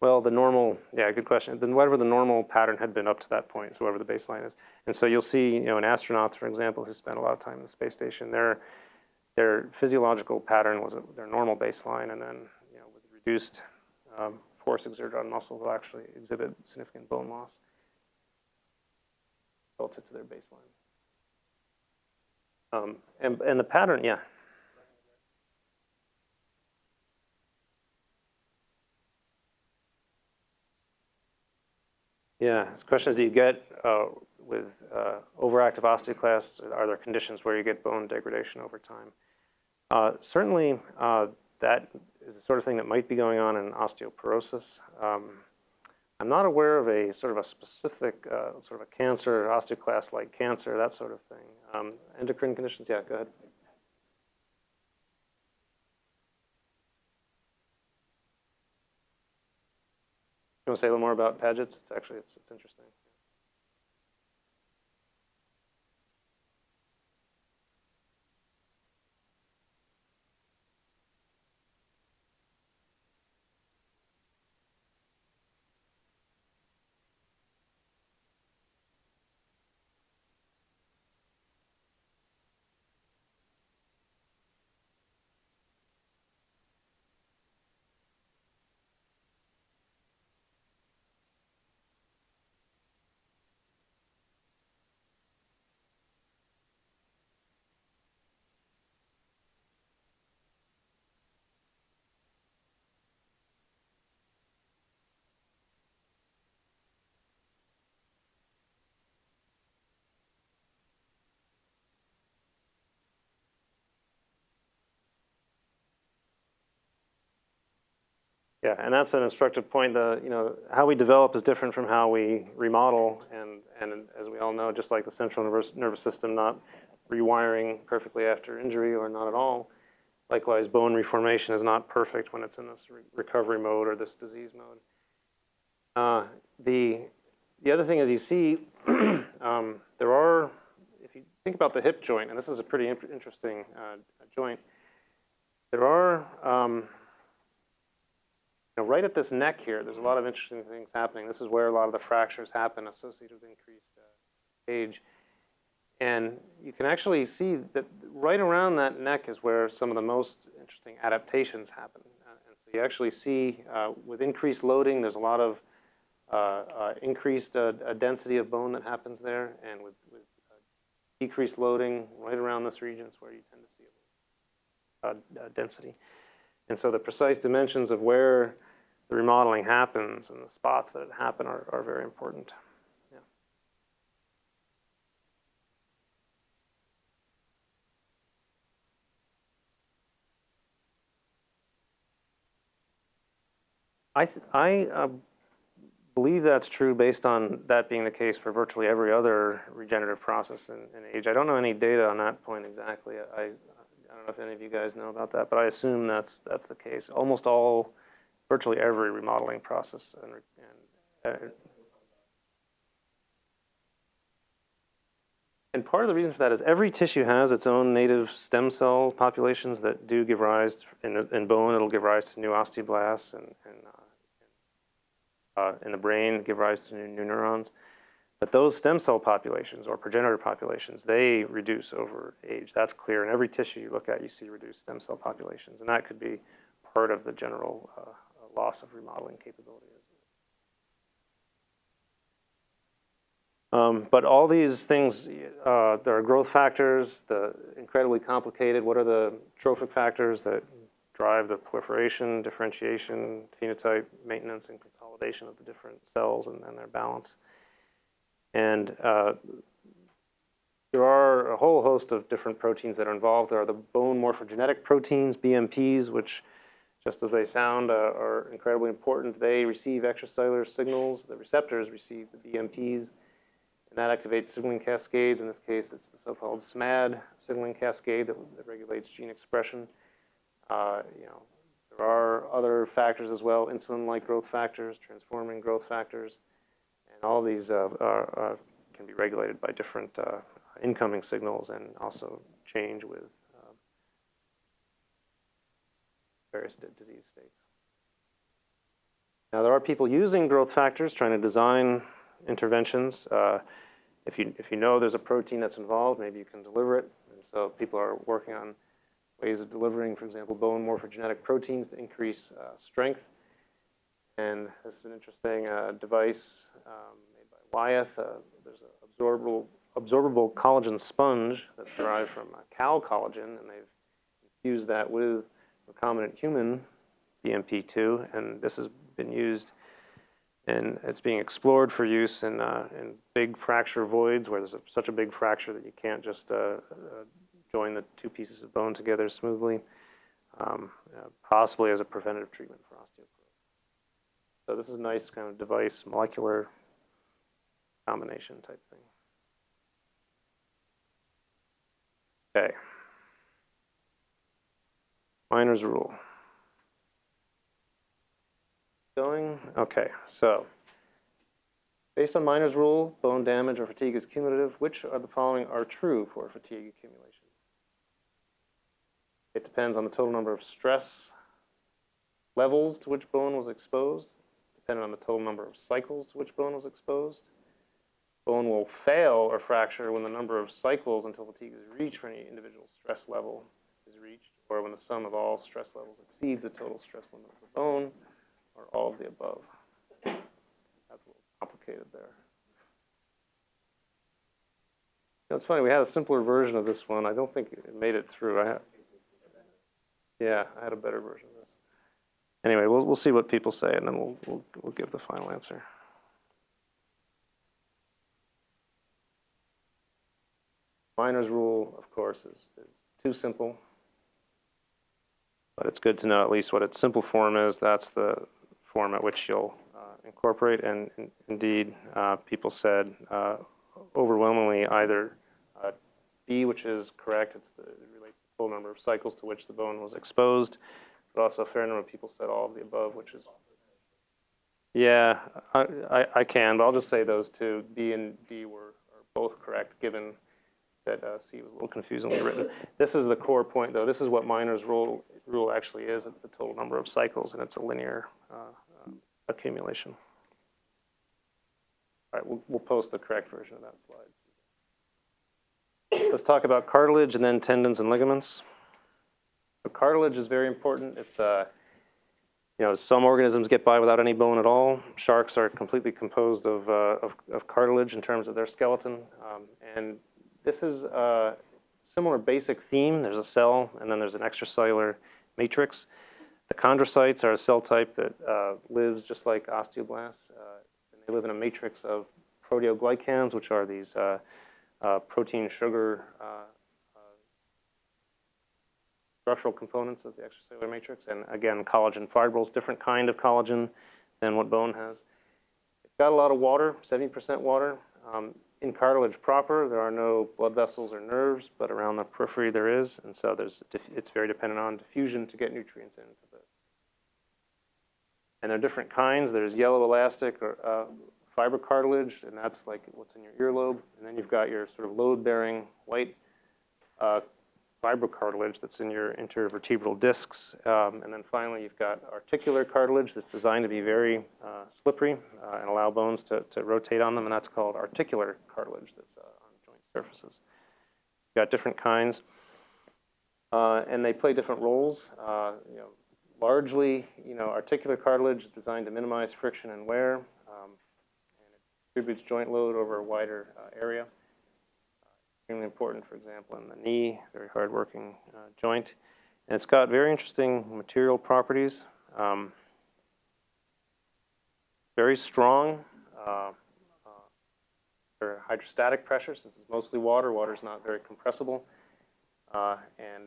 Well, the normal, yeah, good question. Then whatever the normal pattern had been up to that point, so whatever the baseline is. And so you'll see, you know, in astronauts, for example, who spend a lot of time in the space station, their their physiological pattern was their normal baseline, and then, you know, with reduced um, force exerted on muscle, will actually exhibit significant bone loss relative to their baseline. Um, and, and the pattern, yeah. Yeah, the question is, do you get uh, with uh, overactive osteoclasts, are there conditions where you get bone degradation over time? Uh, certainly, uh, that is the sort of thing that might be going on in osteoporosis. Um, I'm not aware of a sort of a specific uh, sort of a cancer, osteoclast-like cancer, that sort of thing. Um, endocrine conditions, yeah, go ahead. Want to say a little more about Paget's? It's actually, it's, it's interesting. Yeah, and that's an instructive point. The you know how we develop is different from how we remodel, and and as we all know, just like the central nervous nervous system not rewiring perfectly after injury or not at all, likewise bone reformation is not perfect when it's in this re recovery mode or this disease mode. Uh, the the other thing is you see um, there are if you think about the hip joint, and this is a pretty interesting uh, joint, there are um, know, right at this neck here, there's a lot of interesting things happening. This is where a lot of the fractures happen associated with increased uh, age. And you can actually see that right around that neck is where some of the most interesting adaptations happen. Uh, and so you actually see uh, with increased loading, there's a lot of uh, uh increased uh, density of bone that happens there. And with, with decreased loading right around this region is where you tend to see a density. And so the precise dimensions of where the remodeling happens and the spots that it happen are, are very important. I, I uh, believe that's true based on that being the case for virtually every other regenerative process in, in age. I don't know any data on that point exactly. I, I don't know if any of you guys know about that, but I assume that's that's the case. Almost all, virtually every remodeling process and, and uh, and part of the reason for that is every tissue has its own native stem cell populations that do give rise, in, in bone, it'll give rise to new osteoblasts, and, and uh, uh, in the brain, give rise to new, new neurons. But those stem cell populations or progenitor populations, they reduce over age. That's clear. In every tissue you look at, you see reduced stem cell populations. And that could be part of the general uh, loss of remodeling capability. Um, but all these things, uh, there are growth factors, the incredibly complicated, what are the trophic factors that drive the proliferation, differentiation, phenotype, maintenance, and consolidation of the different cells and, and their balance. And uh, there are a whole host of different proteins that are involved. There are the bone morphogenetic proteins, BMPs, which, just as they sound, uh, are incredibly important. They receive extracellular signals. The receptors receive the BMPs, and that activates signaling cascades. In this case, it's the so-called SMAD signaling cascade that, that regulates gene expression. Uh, you know, there are other factors as well, insulin-like growth factors, transforming growth factors, and all these uh, are, uh, can be regulated by different uh, incoming signals and also change with um, various disease states. Now there are people using growth factors trying to design interventions. Uh, if you if you know there's a protein that's involved, maybe you can deliver it. And so people are working on ways of delivering, for example, bone morphogenetic proteins to increase uh, strength. And this is an interesting uh, device um, made by Wyeth. Uh, there's an absorbable absorbable collagen sponge that's derived from cow collagen, and they've infused that with recombinant human BMP2, and this has been used and it's being explored for use in, uh, in big fracture voids where there's a, such a big fracture that you can't just uh, uh, join the two pieces of bone together smoothly, um, uh, possibly as a preventative treatment for osteoporosis. So this is a nice kind of device, molecular combination type thing. Okay. Miner's rule. Going? Okay, so based on Miner's rule, bone damage or fatigue is cumulative. Which of the following are true for fatigue accumulation? It depends on the total number of stress levels to which bone was exposed, depending on the total number of cycles to which bone was exposed, Bone will fail or fracture when the number of cycles until fatigue is reached for any individual stress level is reached, or when the sum of all stress levels exceeds the total stress limit of the bone, or all of the above. That's a little complicated there. It's funny, we had a simpler version of this one. I don't think it made it through. I yeah, I had a better version of this. Anyway, we'll, we'll see what people say, and then we'll, we'll, we'll give the final answer. Miner's rule, of course, is, is too simple. But it's good to know at least what its simple form is. That's the form at which you'll uh, incorporate. And in, indeed, uh, people said uh, overwhelmingly either uh, B, which is correct, it's the full number of cycles to which the bone was exposed. But also a fair number of people said all of the above, which is yeah, I, I, I, can, but I'll just say those two, B and D were are both correct given that uh, C was a little confusingly written. This is the core point, though. This is what Miner's rule, rule actually is. It's the total number of cycles, and it's a linear uh, uh, accumulation. All right, we'll, we'll post the correct version of that slide. Let's talk about cartilage and then tendons and ligaments. So cartilage is very important. It's uh, you know, some organisms get by without any bone at all. Sharks are completely composed of, uh, of, of, cartilage in terms of their skeleton. Um, and this is a similar basic theme. There's a cell, and then there's an extracellular matrix. The chondrocytes are a cell type that uh, lives just like osteoblasts. Uh, and they live in a matrix of proteoglycans, which are these uh, uh protein sugar uh, uh, structural components of the extracellular matrix. And again, collagen fibrils, different kind of collagen than what bone has. It's got a lot of water, 70% water. Um, in cartilage proper, there are no blood vessels or nerves, but around the periphery there is, and so there's it's very dependent on diffusion to get nutrients into the. And there are different kinds. There's yellow elastic or uh, fiber cartilage, and that's like what's in your earlobe. And then you've got your sort of load-bearing white uh, fibrocartilage that's in your intervertebral discs. Um, and then finally, you've got articular cartilage that's designed to be very uh, slippery uh, and allow bones to, to rotate on them, and that's called articular cartilage that's uh, on joint surfaces. You've got different kinds, uh, and they play different roles. Uh, you know, largely, you know, articular cartilage is designed to minimize friction and wear, um, and it distributes joint load over a wider area extremely important, for example, in the knee, very hard-working uh, joint. And it's got very interesting material properties. Um, very strong, uh, uh, hydrostatic pressure, since it's mostly water. Water is not very compressible, uh, and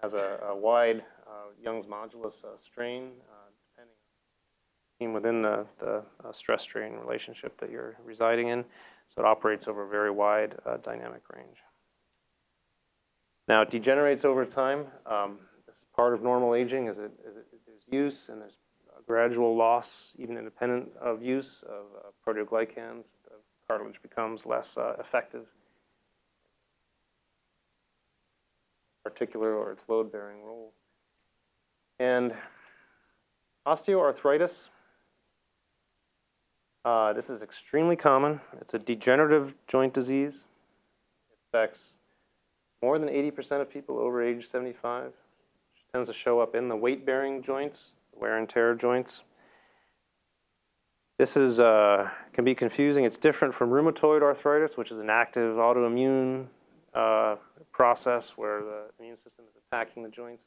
has a, a wide uh, Young's modulus uh, strain, depending within the, the uh, stress strain relationship that you're residing in. So it operates over a very wide uh, dynamic range. Now it degenerates over time. Um, this is part of normal aging as it, as it, there's use and there's a gradual loss, even independent of use of uh, proteoglycans. The cartilage becomes less uh, effective, particular or its load-bearing role. And osteoarthritis, uh, this is extremely common. It's a degenerative joint disease. It affects more than 80% of people over age 75. It tends to show up in the weight-bearing joints, wear and tear joints. This is uh, can be confusing. It's different from rheumatoid arthritis, which is an active autoimmune uh, process where the immune system is attacking the joints.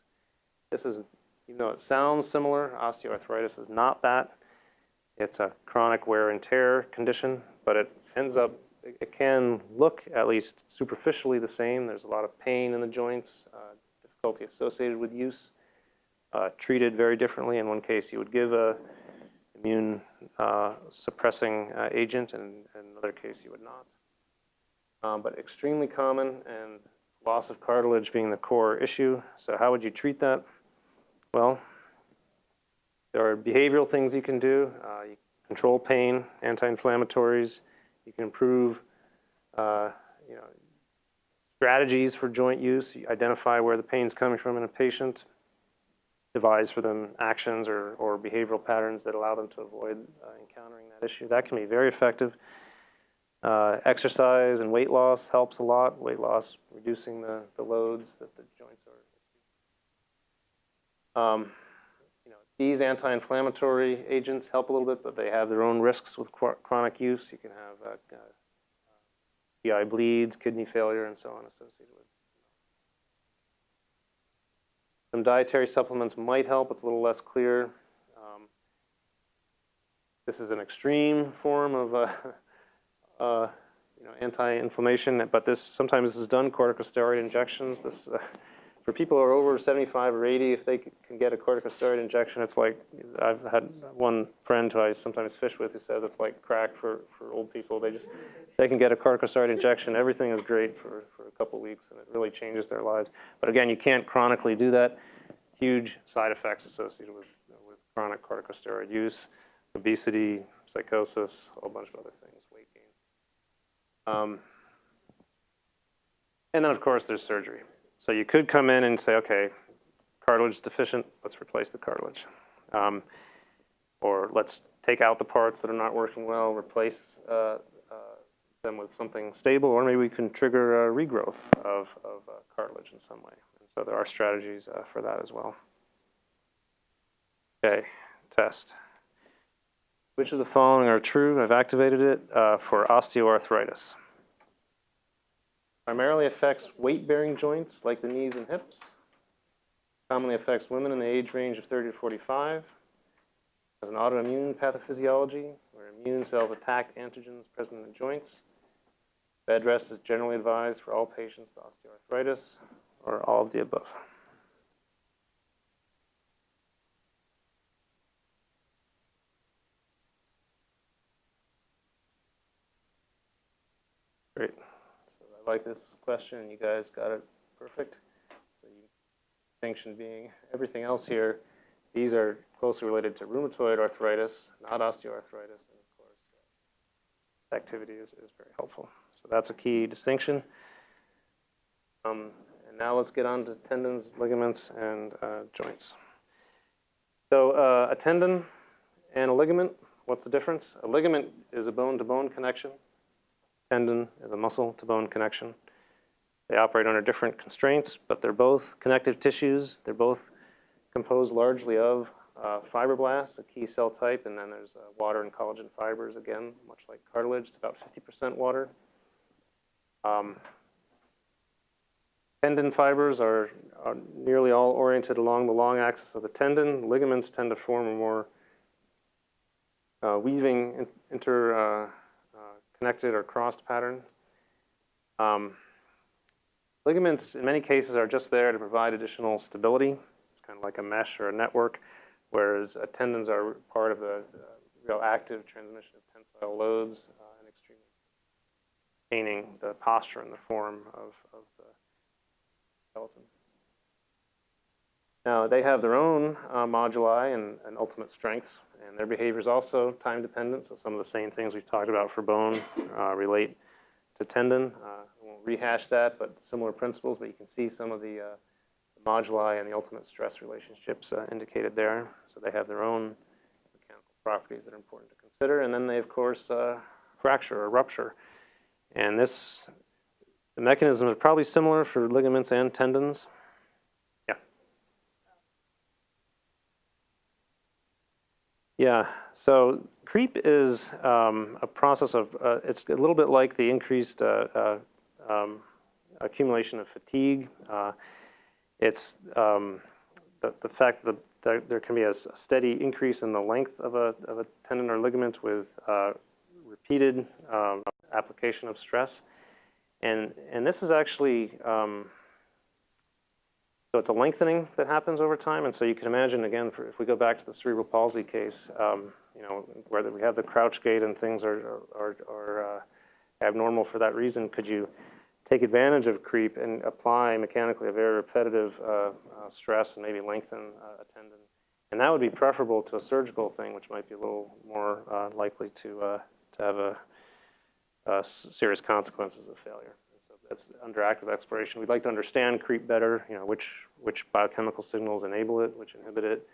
This is, even though it sounds similar, osteoarthritis is not that. It's a chronic wear and tear condition, but it ends up, it can look at least superficially the same. There's a lot of pain in the joints, uh, difficulty associated with use uh, treated very differently. In one case, you would give a immune uh, suppressing uh, agent, and in another case, you would not. Um, but extremely common, and loss of cartilage being the core issue. So how would you treat that? Well, there are behavioral things you can do. Uh, you control pain, anti-inflammatories. You can improve, uh, you know, strategies for joint use. You identify where the pain is coming from in a patient devise for them actions or, or behavioral patterns that allow them to avoid uh, encountering that issue. That can be very effective. Uh, exercise and weight loss helps a lot. Weight loss, reducing the, the loads that the joints are. Um, these anti-inflammatory agents help a little bit, but they have their own risks with chronic use. You can have uh, uh, GI bleeds, kidney failure, and so on associated with Some dietary supplements might help. It's a little less clear. Um, this is an extreme form of uh, uh, you know, anti-inflammation, but this sometimes this is done corticosteroid injections. This uh, for people who are over 75 or 80, if they can get a corticosteroid injection, it's like I've had one friend who I sometimes fish with who says it's like crack for, for old people. They just they can get a corticosteroid injection. Everything is great for, for a couple weeks, and it really changes their lives. But again, you can't chronically do that. Huge side effects associated with with chronic corticosteroid use, obesity, psychosis, a whole bunch of other things, weight gain. Um, and then, of course, there's surgery. So you could come in and say, okay, cartilage is deficient, let's replace the cartilage. Um, or let's take out the parts that are not working well, replace uh, uh, them with something stable, or maybe we can trigger a regrowth of, of uh, cartilage in some way. And so there are strategies uh, for that as well. Okay, test. Which of the following are true? I've activated it uh, for osteoarthritis primarily affects weight-bearing joints like the knees and hips. Commonly affects women in the age range of 30 to 45. Has an autoimmune pathophysiology where immune cells attack antigens present in the joints. Bed rest is generally advised for all patients with osteoarthritis or all of the above. Great. I like this question, you guys got it perfect. So you, distinction being everything else here, these are closely related to rheumatoid arthritis, not osteoarthritis, and of course, uh, activity is, is very helpful. So that's a key distinction. Um, and now let's get on to tendons, ligaments, and uh, joints. So uh, a tendon and a ligament, what's the difference? A ligament is a bone-to-bone -bone connection tendon is a muscle to bone connection. They operate under different constraints, but they're both connective tissues. They're both composed largely of uh, fibroblasts, a key cell type, and then there's uh, water and collagen fibers, again, much like cartilage. It's about 50% water. Um, tendon fibers are, are, nearly all oriented along the long axis of the tendon. Ligaments tend to form a more uh, weaving inter uh, connected or crossed pattern. Um, ligaments, in many cases, are just there to provide additional stability. It's kind of like a mesh or a network, whereas uh, tendons are part of the uh, real active transmission of tensile loads uh, and extremely maintaining the posture and the form of, of the skeleton. Now, they have their own uh, moduli and, and, ultimate strengths, and their behavior is also time dependent. So, some of the same things we've talked about for bone uh, relate to tendon. Uh, I won't rehash that, but similar principles, but you can see some of the, uh, the moduli and the ultimate stress relationships uh, indicated there. So, they have their own mechanical properties that are important to consider. And then they, of course, uh, fracture or rupture. And this, the mechanism is probably similar for ligaments and tendons. Yeah, so creep is um, a process of, uh, it's a little bit like the increased uh, uh, um, accumulation of fatigue. Uh, it's um, the, the fact that there, there can be a, steady increase in the length of a, of a tendon or ligament with uh, repeated um, application of stress. And, and this is actually, um, so it's a lengthening that happens over time, and so you can imagine again, for, if we go back to the cerebral palsy case, um, you know, whether we have the crouch gait and things are are, are uh, abnormal for that reason, could you take advantage of creep and apply mechanically a very repetitive uh, uh, stress and maybe lengthen uh, a tendon? And that would be preferable to a surgical thing, which might be a little more uh, likely to uh, to have a serious consequences of failure that's under active exploration. We'd like to understand creep better, you know, which, which biochemical signals enable it, which inhibit it,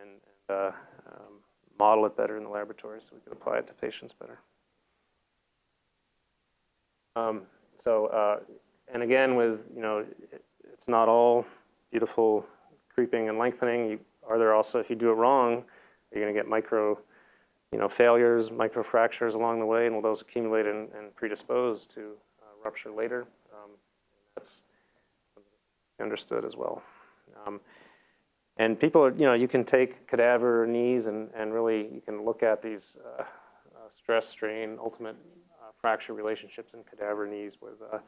and, and uh, um, model it better in the laboratory so we can apply it to patients better. Um, so, uh, and again, with, you know, it, it's not all beautiful creeping and lengthening. You, are there also, if you do it wrong, are you going to get micro, you know, failures, micro fractures along the way, and will those accumulate and, and predispose to rupture later. Um, that's understood as well. Um, and people are, you know, you can take cadaver knees and, and really you can look at these uh, uh, stress, strain, ultimate uh, fracture relationships in cadaver knees with, uh,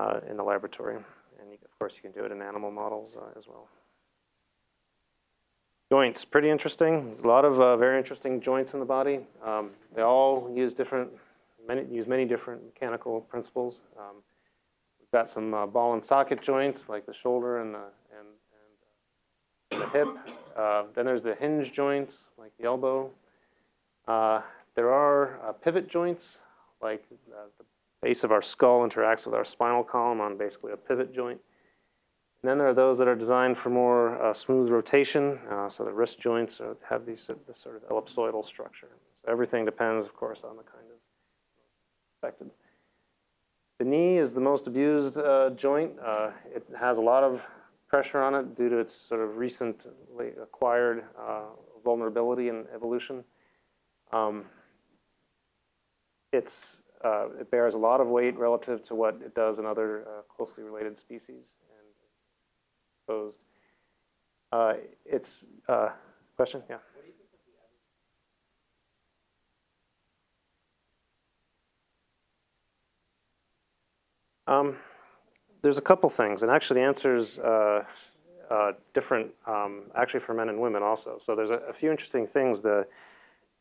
uh, in the laboratory. And you, of course, you can do it in animal models uh, as well. Joints, pretty interesting. A lot of very interesting joints in the body. Um, they all use different many, use many different mechanical principles. Um, we've got some uh, ball and socket joints like the shoulder and the, and, and, uh, the hip. Uh, then there's the hinge joints like the elbow. Uh, there are uh, pivot joints like uh, the base of our skull interacts with our spinal column on basically a pivot joint. And then there are those that are designed for more uh, smooth rotation. Uh, so the wrist joints have these, this sort of ellipsoidal structure. So everything depends, of course, on the kind of The knee is the most abused uh, joint. Uh, it has a lot of pressure on it due to its sort of recently acquired uh, vulnerability and evolution. Um, it's, uh, it bears a lot of weight relative to what it does in other uh, closely related species and exposed. Uh, it's, question? Yeah. Um, there's a couple things, and actually the answer is uh, uh, different, um, actually for men and women also. So there's a, a few interesting things. The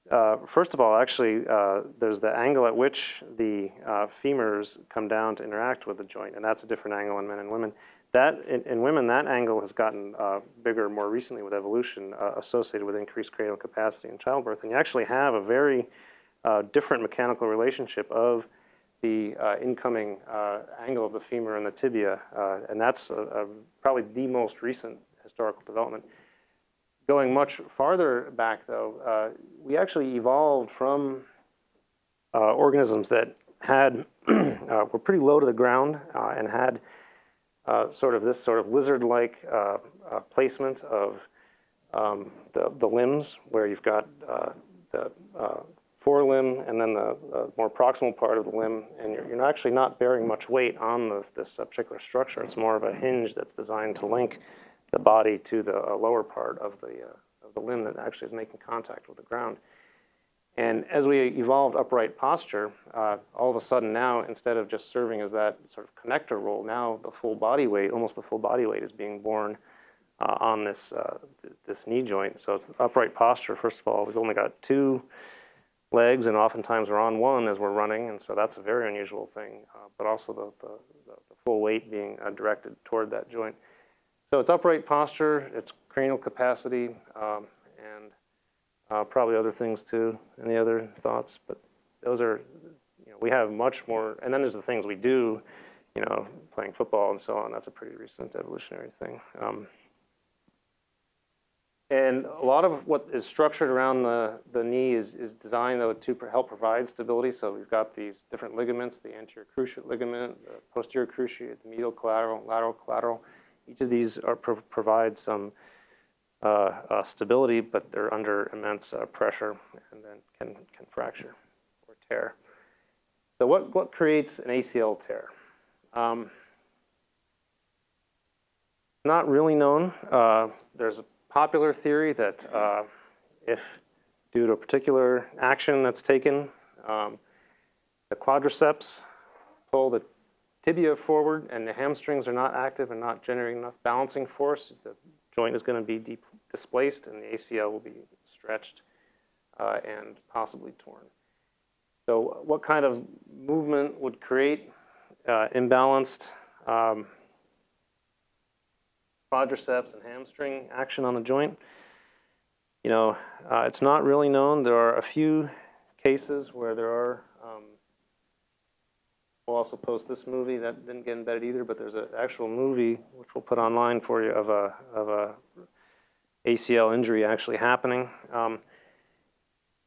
uh, first of all, actually, uh, there's the angle at which the uh, femurs come down to interact with the joint, and that's a different angle in men and women. That in, in women, that angle has gotten uh, bigger more recently with evolution, associated with increased cranial capacity in childbirth, and you actually have a very different mechanical relationship of the uh, incoming uh, angle of the femur and the tibia, uh, and that's probably the most recent historical development. Going much farther back, though, uh, we actually evolved from uh, organisms that had uh, were pretty low to the ground and had sort of this sort of lizard-like placement of um, the, the limbs, where you've got the forelimb and then the, the, more proximal part of the limb, and you're, you're actually not bearing much weight on this, this particular structure. It's more of a hinge that's designed to link the body to the uh, lower part of the, uh, of the limb that actually is making contact with the ground. And as we evolved upright posture, uh, all of a sudden now, instead of just serving as that sort of connector role, now the full body weight, almost the full body weight is being borne uh, on this, uh, th this knee joint. So it's upright posture, first of all, we've only got two legs and oftentimes we're on one as we're running, and so that's a very unusual thing, uh, but also the, the, the, full weight being uh, directed toward that joint. So it's upright posture, it's cranial capacity, um, and uh, probably other things too. Any other thoughts? But those are, you know, we have much more. And then there's the things we do, you know, playing football and so on. That's a pretty recent evolutionary thing. Um, and a lot of what is structured around the, the knee is, is designed though to help provide stability. So we've got these different ligaments, the anterior cruciate ligament, the posterior cruciate, the medial collateral, lateral collateral. Each of these are pro provide some uh, uh, stability, but they're under immense uh, pressure and then can, can fracture or tear. So what, what creates an ACL tear? Um, not really known. Uh, there's a popular theory that uh, if due to a particular action that's taken, um, the quadriceps pull the tibia forward and the hamstrings are not active and not generating enough balancing force, the joint is going to be displaced and the ACL will be stretched uh, and possibly torn. So what kind of movement would create uh, imbalanced um, quadriceps and hamstring action on the joint? You know, uh, it's not really known. There are a few cases where there are um, We'll also post this movie that didn't get embedded either, but there's an actual movie which we'll put online for you of a of a ACL injury actually happening. Um,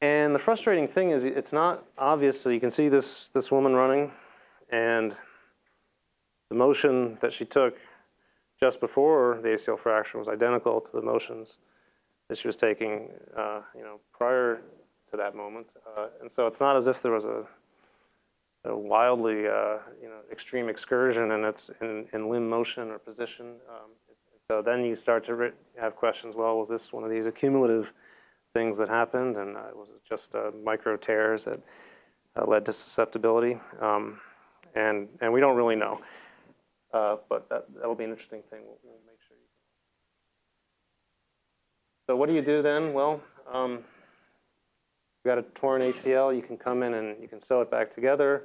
and the frustrating thing is it's not obvious. So you can see this this woman running, and the motion that she took just before the ACL fracture was identical to the motions that she was taking, uh, you know, prior to that moment. Uh, and so it's not as if there was a a wildly uh, you know extreme excursion and it's in, in limb motion or position. Um, so then you start to have questions. Well, was this one of these accumulative things that happened, and uh, was it just uh, micro tears that uh, led to susceptibility? Um, and and we don't really know. Uh, but that that'll be an interesting thing. We'll, we'll make sure. You can. So what do you do then? Well. Um, you've got a torn ACL, you can come in and you can sew it back together.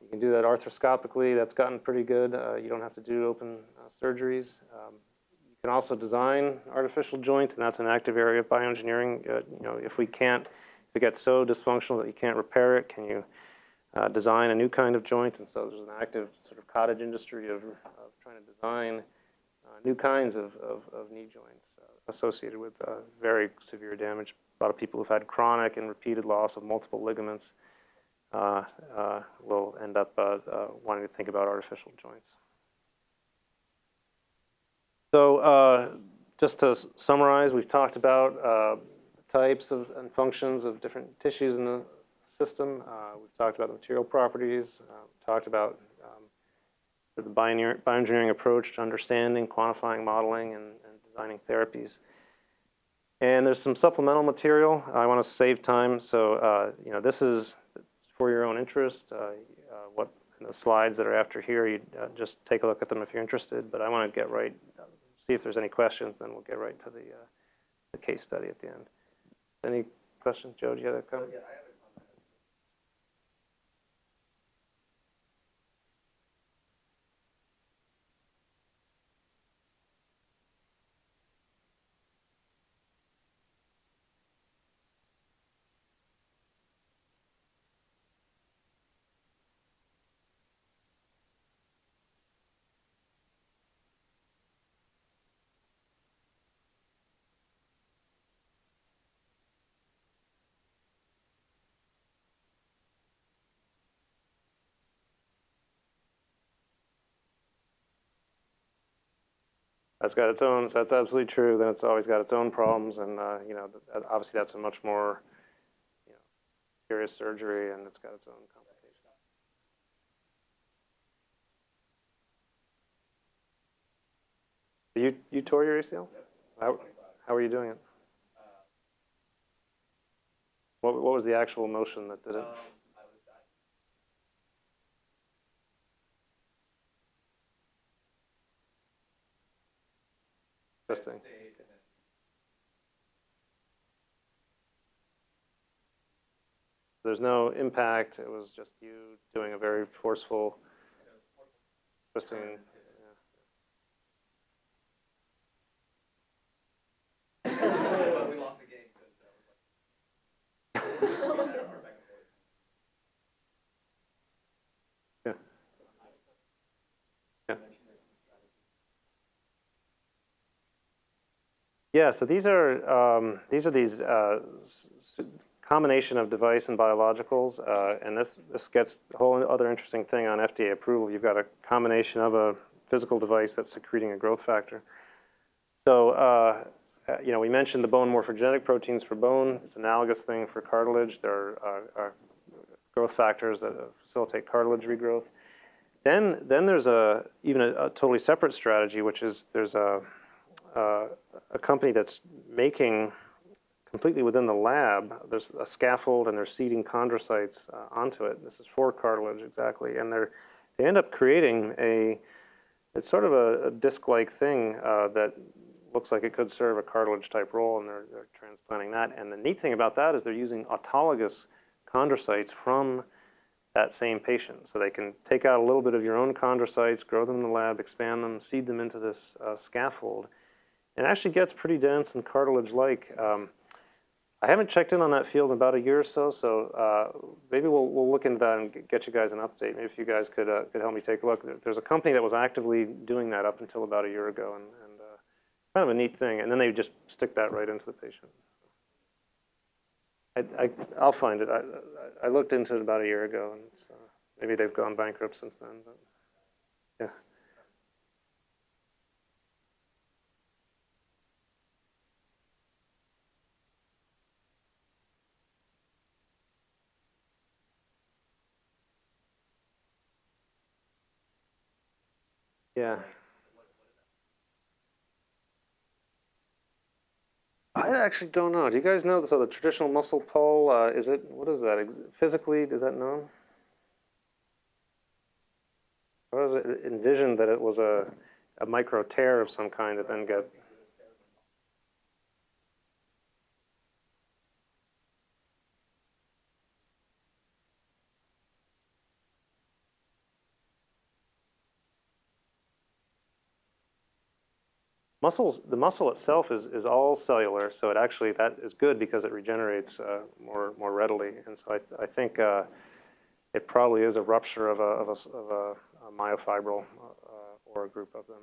You can do that arthroscopically. That's gotten pretty good. Uh, you don't have to do open uh, surgeries. Um, you can also design artificial joints, and that's an active area of bioengineering. Uh, you know, if we can't, if it gets so dysfunctional that you can't repair it, can you uh, design a new kind of joint? And so there's an active sort of cottage industry of, of trying to design uh, new kinds of, of, of knee joints uh, associated with very severe damage a lot of people who've had chronic and repeated loss of multiple ligaments uh, uh, will end up uh, uh wanting to think about artificial joints. So uh, just to summarize, we've talked about uh, types of and functions of different tissues in the system. we've talked about the material properties, talked about um, the bioengineering approach to understanding, quantifying, modeling, and, and designing therapies. And there's some supplemental material. I want to save time, so uh, you know this is for your own interest. Uh, uh, what the slides that are after here, you uh, just take a look at them if you're interested. But I want to get right, see if there's any questions, then we'll get right to the uh, the case study at the end. Any questions, Joe? Do you have a comment? Yeah, that's got its own, so that's absolutely true. Then it's always got its own problems, and uh, you know, obviously that's a much more you know, serious surgery, and it's got its own complications. You you tore your ACL? How how are you doing it? What, what was the actual motion that did it? Interesting. There's no impact. It was just you doing a very forceful, twisting. Yeah, so these are um, these are these uh, combination of device and biologicals, uh, and this this gets a whole other interesting thing on FDA approval. You've got a combination of a physical device that's secreting a growth factor. So uh, uh, you know, we mentioned the bone morphogenetic proteins for bone. It's an analogous thing for cartilage. There are, are growth factors that facilitate cartilage regrowth. Then, then there's a even a, a totally separate strategy, which is there's a uh, a company that's making completely within the lab. There's a scaffold and they're seeding chondrocytes uh, onto it. This is for cartilage exactly, and they're they end up creating a it's sort of a, a disc-like thing uh, that looks like it could serve a cartilage type role, and they're, they're transplanting that. And the neat thing about that is they're using autologous chondrocytes from that same patient. So they can take out a little bit of your own chondrocytes, grow them in the lab, expand them, seed them into this uh, scaffold. And actually gets pretty dense and cartilage-like. Um, I haven't checked in on that field in about a year or so, so uh, maybe we'll, we'll look into that and get you guys an update. Maybe if you guys could, uh, could help me take a look. There's a company that was actively doing that up until about a year ago, and, and uh, kind of a neat thing. And then they just stick that right into the patient. I, I, I'll find it. I, I looked into it about a year ago, and uh, maybe they've gone bankrupt since then. But yeah. Yeah. I actually don't know. Do you guys know? So the traditional muscle pull, uh, is it, what is that? Physically, is that known? I was envisioned that it was a, a micro tear of some kind that then get Muscles, the muscle itself is, is all cellular, so it actually, that is good because it regenerates uh, more, more readily. And so I, I think uh, it probably is a rupture of a, of a, of a, a myofibril uh, or a group of them.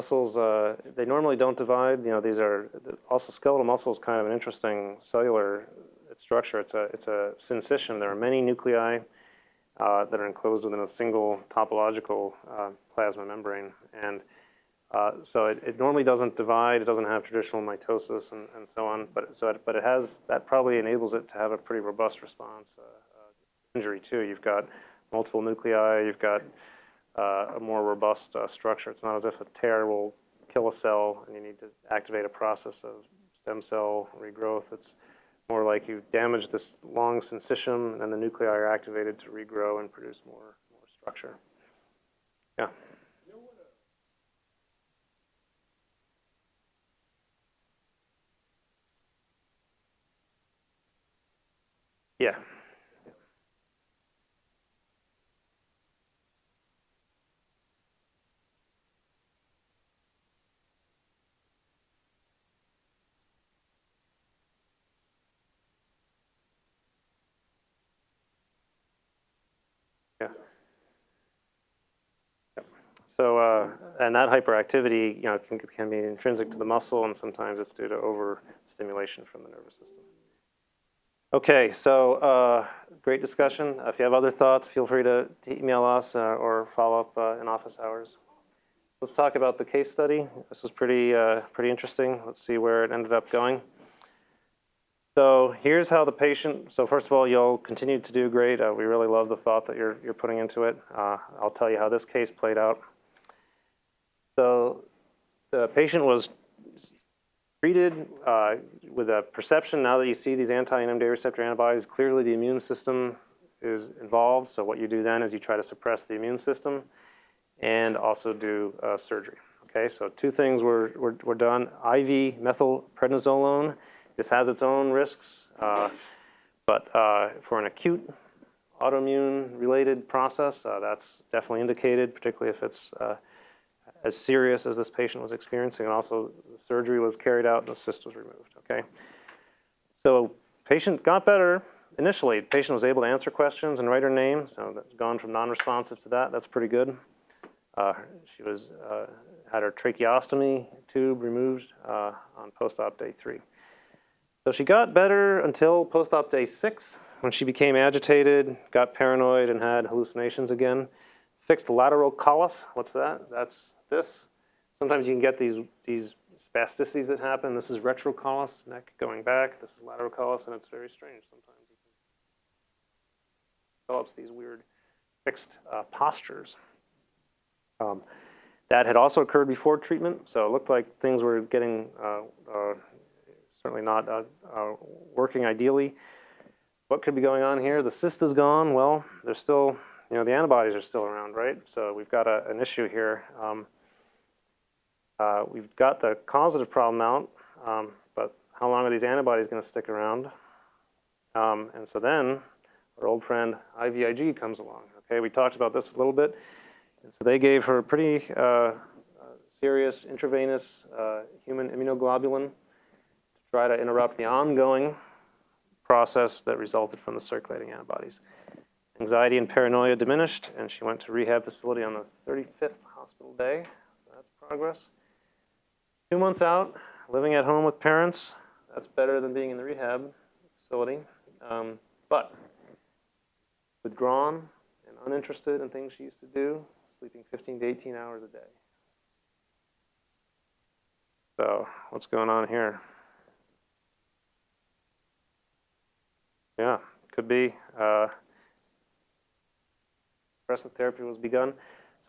Muscles, uh, they normally don't divide. You know, these are also skeletal muscle is kind of an interesting cellular structure. It's a it's a syncytium. There are many nuclei uh, that are enclosed within a single topological uh, plasma membrane, and uh, so it, it, normally doesn't divide. It doesn't have traditional mitosis and, and so on. But so it, but it has that probably enables it to have a pretty robust response. Uh, uh, injury too. You've got multiple nuclei. You've got uh, a more robust uh, structure. It's not as if a tear will kill a cell and you need to activate a process of stem cell regrowth. It's more like you damage this long syncytium and then the nuclei are activated to regrow and produce more, more structure. Yeah. Yeah. Yeah. So, uh, and that hyperactivity, you know, can, can be intrinsic to the muscle, and sometimes it's due to overstimulation from the nervous system. Okay, so uh, great discussion. If you have other thoughts, feel free to, to email us uh, or follow up uh, in office hours. let's talk about the case study. This was pretty, uh, pretty interesting. Let's see where it ended up going. So here's how the patient, so first of all, you'll continue to do great. Uh, we really love the thought that you're, you're putting into it. Uh, I'll tell you how this case played out. So the patient was treated uh, with a perception, now that you see these anti-NMDA receptor antibodies, clearly the immune system is involved. So what you do then is you try to suppress the immune system and also do uh, surgery. Okay, so two things were, were, were done. IV methylprednisolone this has its own risks, uh, but uh, for an acute autoimmune related process, uh, that's definitely indicated, particularly if it's uh, as serious as this patient was experiencing. And also, the surgery was carried out and the cyst was removed. Okay, so patient got better initially. The patient was able to answer questions and write her name, so that's gone from non-responsive to that. That's pretty good. Uh, she was uh, had her tracheostomy tube removed uh, on post-op day three. So she got better until post-op day six, when she became agitated, got paranoid, and had hallucinations again. Fixed laterocollis. What's that? That's this. Sometimes you can get these these spasticities that happen. This is retrocollis, neck going back. This is laterocollis, and it's very strange. Sometimes can develops these weird fixed uh, postures. Um, that had also occurred before treatment, so it looked like things were getting uh, uh, certainly not uh, uh, working ideally. What could be going on here? The cyst is gone. Well, there's still, you know, the antibodies are still around, right? So we've got a, an issue here. Um, uh, we've got the causative problem out, um, but how long are these antibodies going to stick around? Um, and so then our old friend IVIG comes along. Okay, we talked about this a little bit. And so they gave her a pretty uh serious intravenous uh, human immunoglobulin to try to interrupt the ongoing process that resulted from the circulating antibodies. Anxiety and paranoia diminished, and she went to rehab facility on the 35th hospital day. So that's progress. Two months out, living at home with parents. That's better than being in the rehab facility. Um, but withdrawn and uninterested in things she used to do, sleeping 15 to 18 hours a day. So what's going on here? Yeah, could be. Uh, therapy was begun.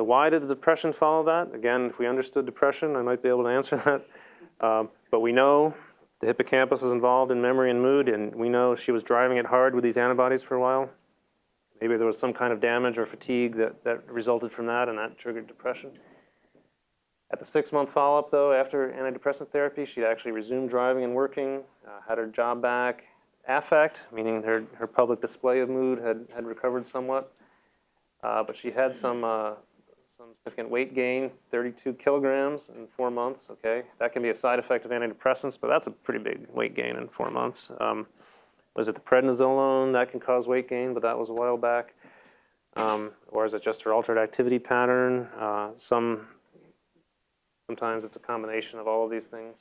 So why did the depression follow that? Again, if we understood depression, I might be able to answer that. Um, but we know the hippocampus is involved in memory and mood, and we know she was driving it hard with these antibodies for a while. Maybe there was some kind of damage or fatigue that, that resulted from that, and that triggered depression. At the six-month follow-up, though, after antidepressant therapy, she actually resumed driving and working, uh, had her job back, affect, meaning her, her public display of mood had, had recovered somewhat. Uh, but she had some, uh, some significant weight gain, 32 kilograms in four months, okay? That can be a side effect of antidepressants, but that's a pretty big weight gain in four months. Um, was it the prednisolone that can cause weight gain, but that was a while back? Um, or is it just her altered activity pattern? Uh, some, sometimes it's a combination of all of these things.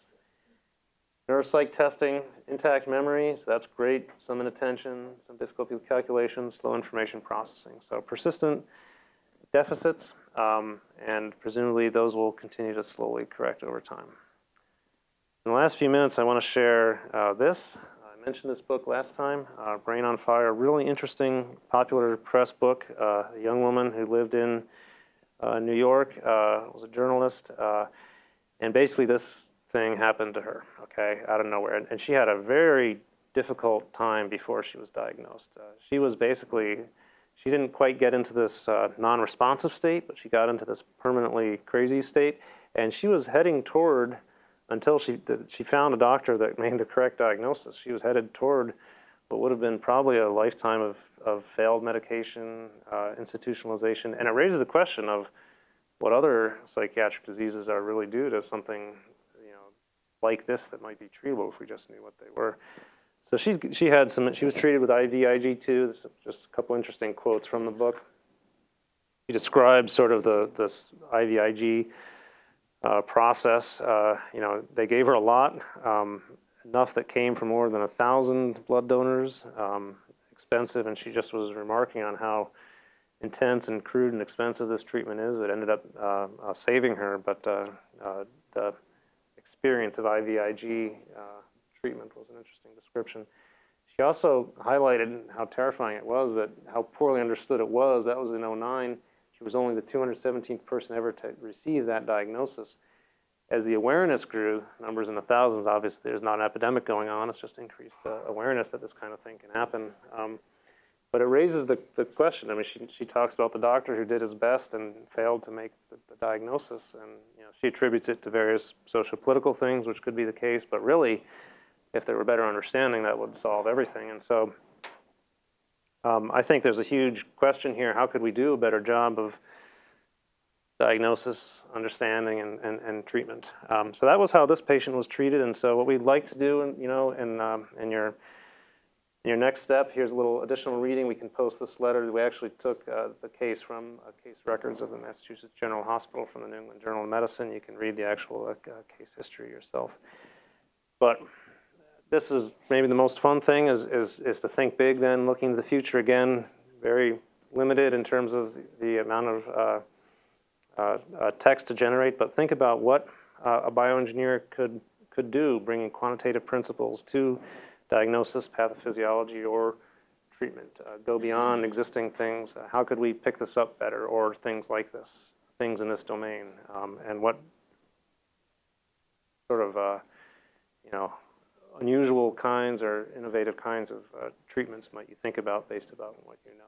Neuropsych testing, intact memory, so that's great. Some inattention, some difficulty with calculations, slow information processing. So persistent deficits, um, and presumably those will continue to slowly correct over time. In the last few minutes, I want to share uh, this. I mentioned this book last time, uh, Brain on Fire, really interesting, popular press book. Uh, a young woman who lived in uh, New York, uh, was a journalist, uh, and basically this thing happened to her, okay, out of nowhere. And, and she had a very difficult time before she was diagnosed. She was basically, she didn't quite get into this uh, non-responsive state, but she got into this permanently crazy state. And she was heading toward, until she, she found a doctor that made the correct diagnosis, she was headed toward what would have been probably a lifetime of, of failed medication, uh, institutionalization. And it raises the question of what other psychiatric diseases are really due to something you know, like this that might be treatable if we just knew what they were. So she's, she had some, she was treated with IVIG too. This is just a couple interesting quotes from the book. She describes sort of the this IVIG uh, process. Uh, you know, they gave her a lot, um, enough that came from more than a thousand blood donors, um, expensive, and she just was remarking on how intense and crude and expensive this treatment is. It ended up uh, uh, saving her, but uh, uh, the experience of IVIG treatment was an interesting description. She also highlighted how terrifying it was, that how poorly understood it was. That was in 09. She was only the 217th person ever to receive that diagnosis. As the awareness grew, numbers in the thousands, obviously there's not an epidemic going on, it's just increased uh, awareness that this kind of thing can happen. Um, but it raises the, the question. I mean, she, she talks about the doctor who did his best and failed to make the, the diagnosis. And you know, she attributes it to various social political things, which could be the case. But really, if there were better understanding, that would solve everything. And so um, I think there's a huge question here. How could we do a better job of diagnosis, understanding, and, and, and treatment? Um, so that was how this patient was treated. And so what we'd like to do, in, you know, in, um, in your your next step, here's a little additional reading. We can post this letter. We actually took uh, the case from uh, case records of the Massachusetts General Hospital from the New England Journal of Medicine. You can read the actual uh, case history yourself. But this is maybe the most fun thing is, is, is to think big then, looking to the future again, very limited in terms of the amount of uh, uh, uh, text to generate, but think about what a bioengineer could, could do, bringing quantitative principles to diagnosis, pathophysiology, or treatment. Uh, go beyond existing things. Uh, how could we pick this up better, or things like this, things in this domain, um, and what sort of, uh, you know, unusual kinds or innovative kinds of uh, treatments might you think about based about what you know.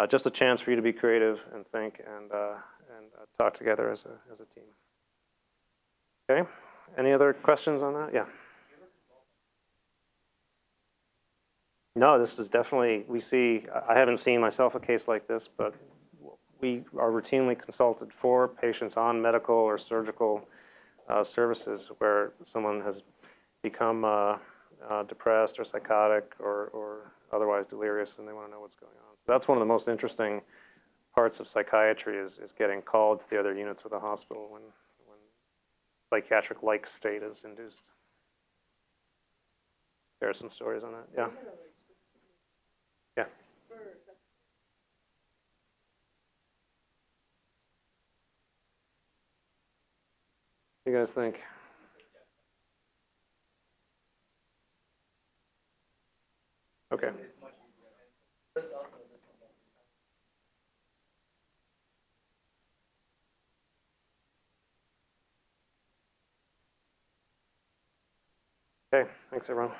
Uh, just a chance for you to be creative and think and, uh, and talk together as a, as a team. Okay, any other questions on that? Yeah. No, this is definitely, we see, I haven't seen myself a case like this, but we are routinely consulted for patients on medical or surgical uh, services where someone has become uh, uh, depressed or psychotic or, or otherwise delirious and they want to know what's going on. So that's one of the most interesting parts of psychiatry is, is getting called to the other units of the hospital when, when psychiatric-like state is induced. There are some stories on that, yeah. Yeah. Do you guys think? Okay. Okay, thanks everyone.